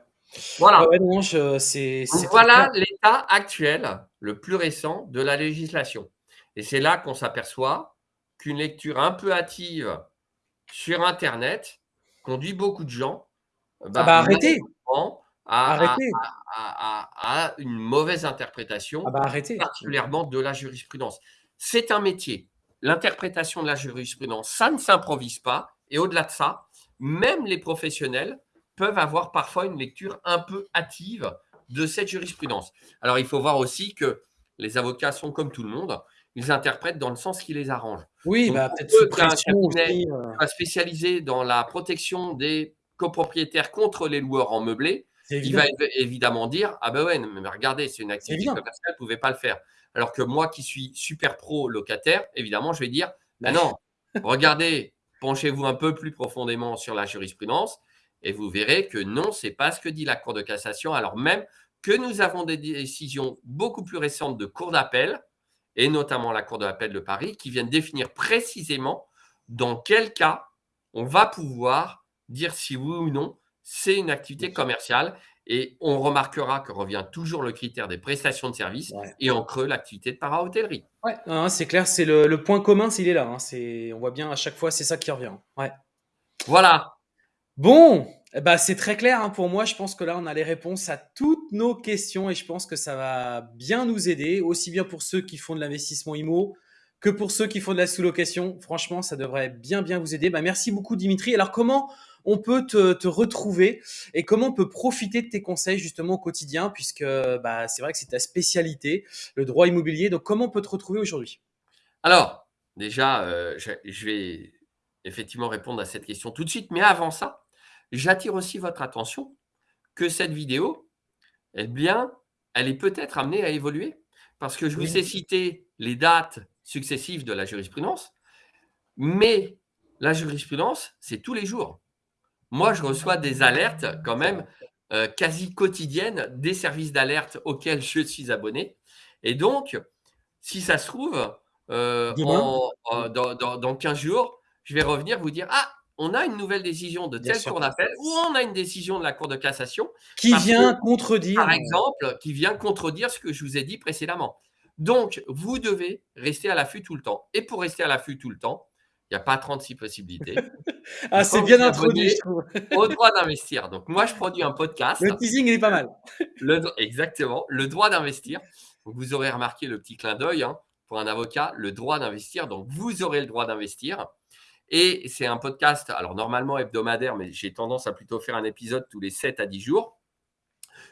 Voilà. Ouais, ouais, non, je c'est Donc c'est très voilà clair. l'état actuel, le plus récent de la législation. Et c'est là qu'on s'aperçoit qu'une lecture un peu hâtive sur internet conduit beaucoup de gens, Ah bah, bah arrêtez! malheureusement à à Arrêtez! à à à une mauvaise Ah interprétation, bah arrêtez! particulièrement de la jurisprudence. C'est un métier. L'interprétation de la jurisprudence, ça ne s'improvise pas et au-delà de ça, même les professionnels peuvent avoir parfois une lecture un peu hâtive de cette jurisprudence. Alors il faut voir aussi que les avocats sont comme tout le monde, ils interprètent dans le sens qui les arrange. Oui, bah peut-être peu sous pression aussi, soit spécialisé dans la protection des copropriétaires contre les loueurs en meublé, il va évidemment dire: «Ah bah ouais, mais regardez, c'est une activité commerciale, vous pouvez pas le faire». Alors que moi qui suis super pro locataire, évidemment, je vais dire: «Bah Bah non, regardez, penchez-vous un peu plus profondément sur la jurisprudence et vous verrez que non, c'est pas ce que dit la Cour de cassation, alors même que nous avons des décisions beaucoup plus récentes de cours d'appel et notamment la Cour d'appel de Paris qui viennent définir précisément dans quel cas on va pouvoir dire si oui ou non c'est une activité commerciale et on remarquera que revient toujours le critère des prestations de services Ouais. et en creux l'activité de para-hôtellerie. Ouais, c'est clair, c'est le le point commun, c'est il est là, hein, c'est on voit bien à chaque fois, c'est ça qui revient. Ouais. Voilà. Bon, bah, c'est très clair, hein, pour moi. Je pense que là, on a les réponses à toutes nos questions et je pense que ça va bien nous aider, aussi bien pour ceux qui font de l'investissement IMO que pour ceux qui font de la sous-location. Franchement, ça devrait bien, bien vous aider. Bah, merci beaucoup Dimitri. Alors comment on peut te retrouver et comment on peut profiter de tes conseils justement au quotidien? Puisque, bah, c'est vrai que c'est ta spécialité, le droit immobilier. Donc comment on peut te retrouver aujourd'hui? Alors, déjà, je je vais effectivement répondre à cette question tout de suite, mais avant ça, j'attire aussi votre attention que cette vidéo, eh bien, elle est peut-être amenée à évoluer. Parce que je vous ai cité les dates successives de la jurisprudence, mais la jurisprudence, c'est tous les jours. Moi, je reçois des alertes quand même, heu, quasi quotidiennes des services d'alerte auxquels je suis abonné. Et donc si ça se trouve, en dans dans dans 15 jours, je vais revenir vous dire: «Ah, on a une nouvelle décision de telle cour d'appel ou on a une décision de la Cour de cassation», Qui que, vient contredire, par exemple, qui vient contredire ce que je vous ai dit précédemment. Donc vous devez rester à l'affût tout le temps et pour rester à l'affût tout le temps, il y a pas 36 possibilités. Ah, c'est bien introduit, je abonner trouve. au droit d'investir. Donc moi, je produis un podcast, Le teasing, il est pas mal. le exactement, le droit d'investir. Vous aurez remarqué le petit clin d'œil, hein, pour un avocat, le droit d'investir. Donc vous aurez le droit d'investir et c'est un podcast, alors normalement hebdomadaire, mais j'ai tendance à plutôt faire un épisode tous les 7 à 10 jours.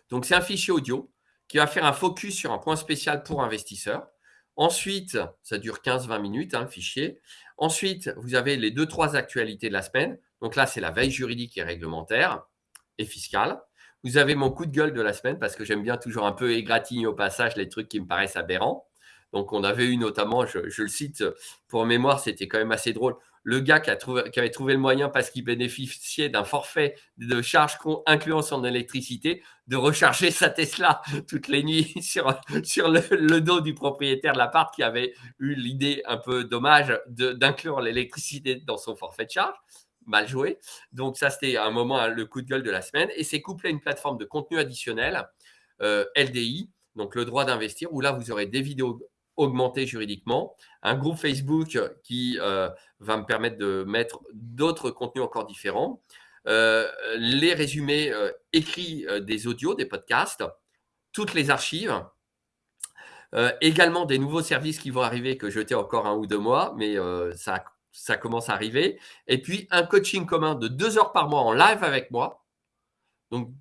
Donc c'est un fichier audio qui va faire un focus sur un point spécial pour investisseurs. Ensuite, ça dure 15-20 minutes, hein, le fichier. Ensuite, vous avez les 2-3 actualités de la semaine. Donc là, c'est la veille juridique et réglementaire et fiscale. Vous avez mon coup de gueule de la semaine parce que j'aime bien toujours un peu égratigner au passage les trucs qui me paraissent aberrants. Donc on avait eu notamment, je le cite pour mémoire, c'était quand même assez drôle, le gars qui avait trouvé le moyen parce qu'il bénéficiait d'un forfait de charge incluant son électricité, de recharger sa Tesla toutes les nuits sur le dos du propriétaire de l'appart qui avait eu l'idée un peu dommage d'inclure l'électricité dans son forfait de charge. Mal joué. Donc ça, c'était un moment, hein, le coup de gueule de la semaine et c'est couplé à une plateforme de contenu additionnel, heu, LDI, donc le droit d'investir, où là, vous aurez des vidéos augmentées juridiquement, un groupe Facebook qui, heu, va me permettre de mettre d'autres contenus encore différents, heu, les résumés, heu, écrits, des audios, des podcasts, toutes les archives. Également des nouveaux services qui vont arriver que je tais encore 1 ou 2 mois, mais ça ça commence à arriver et puis un coaching commun de 2 heures par mois en live avec moi. Donc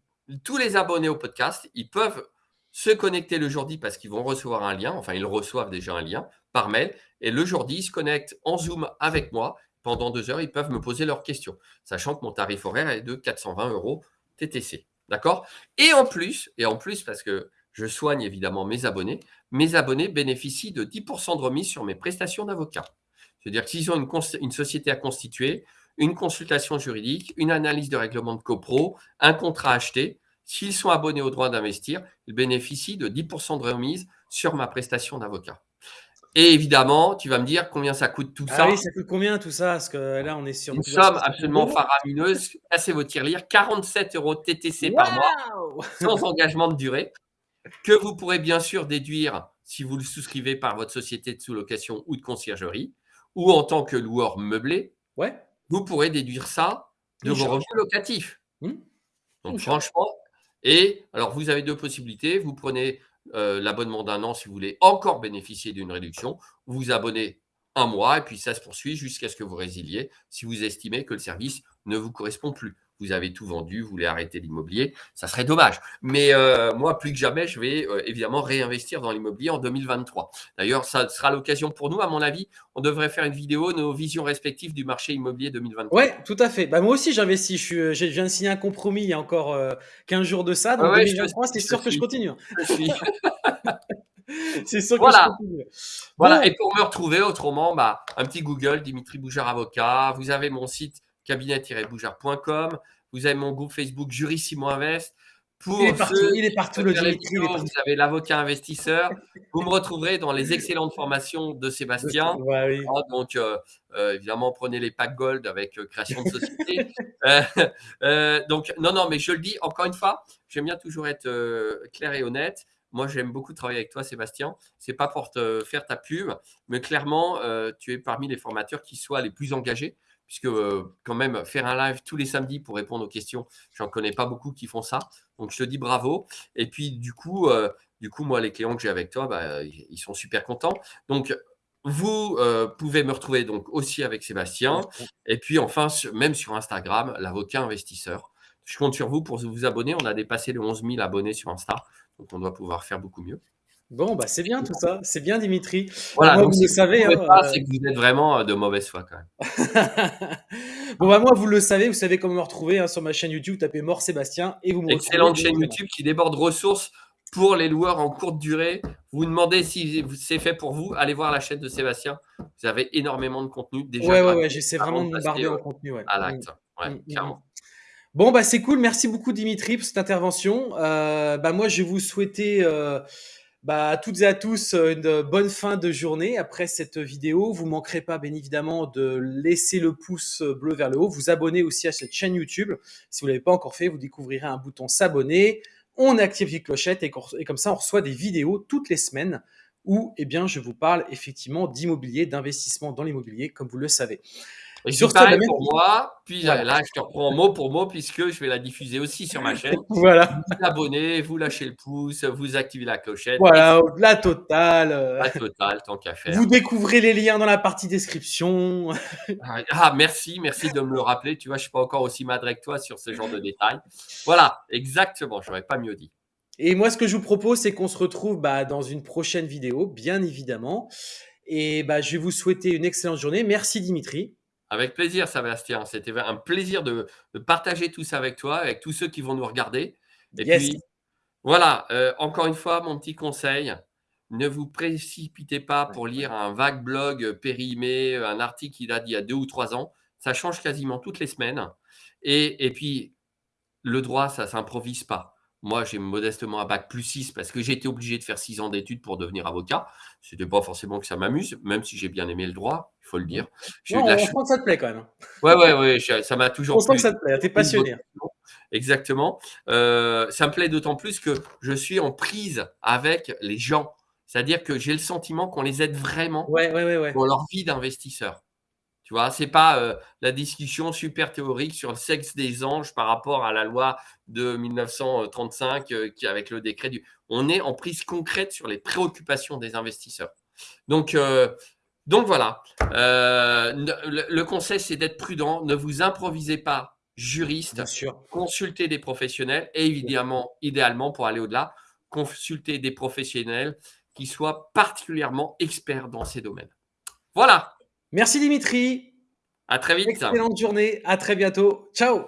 tous les abonnés au podcast, ils peuvent se connecter le jour-dit parce qu'ils vont recevoir un lien, enfin ils reçoivent déjà un lien par mail et le jour-dit, ils se connectent en Zoom avec moi pendant deux heures, ils peuvent me poser leurs questions, sachant que mon tarif horaire est de 420 euros TTC. D'accord? Et en plus, et en plus, parce que je soigne évidemment mes abonnés, mes abonnés bénéficient de 10% de remise sur mes prestations d'avocat. C'est-à-dire que s'ils ont une, société à constituer, une consultation juridique, une analyse de règlement de copro, un contrat acheté, s'ils sont abonnés au droit d'investir, ils bénéficient de 10% de remise sur ma prestation d'avocat. Et évidemment, tu vas me dire combien ça coûte tout ah ça? oui, ça coûte combien tout ça? Parce que là, on est sur une somme absolument faramineuse. Cassez vos tirelires, 47 euros TTC par mois, sans engagement de durée, que vous pourrez bien sûr déduire si vous le souscrivez par votre société de sous-location ou de conciergerie, ou en tant que loueur meublé. Ouais. Vous pourrez déduire ça de vos revenus locatifs. Mmh. Donc franchement, et alors vous avez deux possibilités. Vous prenez euh, l'abonnement d'un an si vous voulez encore bénéficier d'une réduction. Vous vous abonnez un mois et puis ça se poursuit jusqu'à ce que vous résiliez si vous estimez que le service ne vous correspond plus vous avez tout vendu, vous voulez arrêter l'immobilier, ça serait dommage. Mais euh, moi, plus que jamais, je vais euh, évidemment réinvestir dans l'immobilier en 2023. D'ailleurs, ça sera l'occasion pour nous, à mon avis, on devrait faire une vidéo, nos visions respectives du marché immobilier 2023. Ouais, tout à fait. Bah, moi aussi, j'investis. Je, je, viens de signer un compromis il y a encore 15 euh, jours de ça. Donc 2023, c'est sûr que je continue. c'est sûr voilà. que je continue. Voilà. Et pour me retrouver autrement, bah, un petit Google, Dimitri Boujard avocat. Vous avez mon site cabinet-boujard.com. Vous avez mon groupe Facebook Jurissimo Invest. Pour il est partout, il est partout le Dimitri. Vous avez l'avocat investisseur. vous me retrouverez dans les excellentes formations de Sébastien. Ouais, ah, donc, euh, euh, évidemment, prenez les packs gold avec euh, création de société. donc, non, non, mais je le dis encore une fois, j'aime bien toujours être clair et honnête. Moi, j'aime beaucoup travailler avec toi, Sébastien. C'est pas pour te faire ta pub, mais clairement, tu es parmi les formateurs qui soient les plus engagés puisque euh, quand même faire un live tous les samedis pour répondre aux questions, j'en connais pas beaucoup qui font ça. Donc je te dis bravo. Et puis du coup, euh, du coup moi les clients que j'ai avec toi, bah, ils sont super contents. Donc vous euh, pouvez me retrouver donc aussi avec Sébastien. Et puis enfin, même sur Instagram, l'avocat investisseur. Je compte sur vous pour vous abonner. On a dépassé les 11 000 abonnés sur Insta. Donc on doit pouvoir faire beaucoup mieux. Bon, bah c'est bien tout ça. C'est bien, Dimitri. Voilà, moi, donc, vous le savez. Hein, pas, c'est que vous êtes vraiment euh, de mauvaise foi quand même. bon, bah moi, vous le savez. Vous savez comment me retrouver hein, sur ma chaîne YouTube. Tapez Mort Sébastien et vous me Excellente chaîne YouTube qui déborde ressources pour les loueurs en courte durée. Vous vous demandez si c'est fait pour vous. Allez voir la chaîne de Sébastien. Vous avez énormément de contenu déjà. Ouais, ouais, ouais. J'essaie vraiment de bombarder en contenu. Ouais. À l'acte. Ouais, Mm, mm, clairement. Bon, bah c'est cool. Merci beaucoup, Dimitri, pour cette intervention. Euh, bah moi, je vais vous souhaiter. Euh, bah, toutes et à tous, euh, une bonne fin de journée après cette vidéo. Vous manquerez pas, bien évidemment, de laisser le pouce bleu vers le haut. Vous abonner aussi à cette chaîne YouTube. Si vous l'avez pas encore fait, vous découvrirez un bouton s'abonner. On active les clochettes et, comme ça, on reçoit des vidéos toutes les semaines où, eh je vous parle effectivement d'immobilier, d'investissement dans l'immobilier, comme vous le savez. Et Sur pareil pour moi, puis voilà. là, je te reprends mot pour mot puisque je vais la diffuser aussi sur ma chaîne. voilà. Vous abonnez, vous lâchez le pouce, vous activez la clochette. Voilà, la totale. La totale, tant qu'à faire. Vous découvrez les liens dans la partie description. ah, merci, merci de me le rappeler. Tu vois, je suis pas encore aussi madré que toi sur ce genre de détails. Voilà, exactement, j'aurais pas mieux dit. Et moi, ce que je vous propose, c'est qu'on se retrouve bah, dans une prochaine vidéo, bien évidemment. Et bah, je vais vous souhaiter une excellente journée. Merci Dimitri. Avec plaisir, Sébastien. C'était un plaisir de, de, partager tout ça avec toi, avec tous ceux qui vont nous regarder. Et yes. puis, voilà, euh, encore une fois, mon petit conseil, ne vous précipitez pas pour lire un vague blog périmé, un article qui date d'il y a deux ou trois ans. Ça change quasiment toutes les semaines. Et, et puis, le droit, ça ne s'improvise pas. Moi, j'ai modestement un bac plus 6 parce que j'ai été obligé de faire 6 ans d'études pour devenir avocat. Ce n'était pas forcément que ça m'amuse, même si j'ai bien aimé le droit, il faut le dire. Non, on sent que ça te plaît quand même. Ouais, ouais, ouais, ça m'a toujours on sent que ça te plaît, tu es passionné. Exactement. Euh, ça me plaît d'autant plus que je suis en prise avec les gens. C'est-à-dire que j'ai le sentiment qu'on les aide vraiment ouais, ouais, ouais, dans leur vie d'investisseur. Tu vois, c'est pas euh, la discussion super théorique sur le sexe des anges par rapport à la loi de 1935 euh, qui avec le décret du. On est en prise concrète sur les préoccupations des investisseurs. Donc, euh, donc voilà. Le, le, conseil, c'est d'être prudent. Ne vous improvisez pas juriste. Bien sûr. Consultez des professionnels et évidemment, idéalement, pour aller au-delà, consultez des professionnels qui soient particulièrement experts dans ces domaines. Voilà. Merci Dimitri. À très vite. Excellente journée. À très bientôt. Ciao.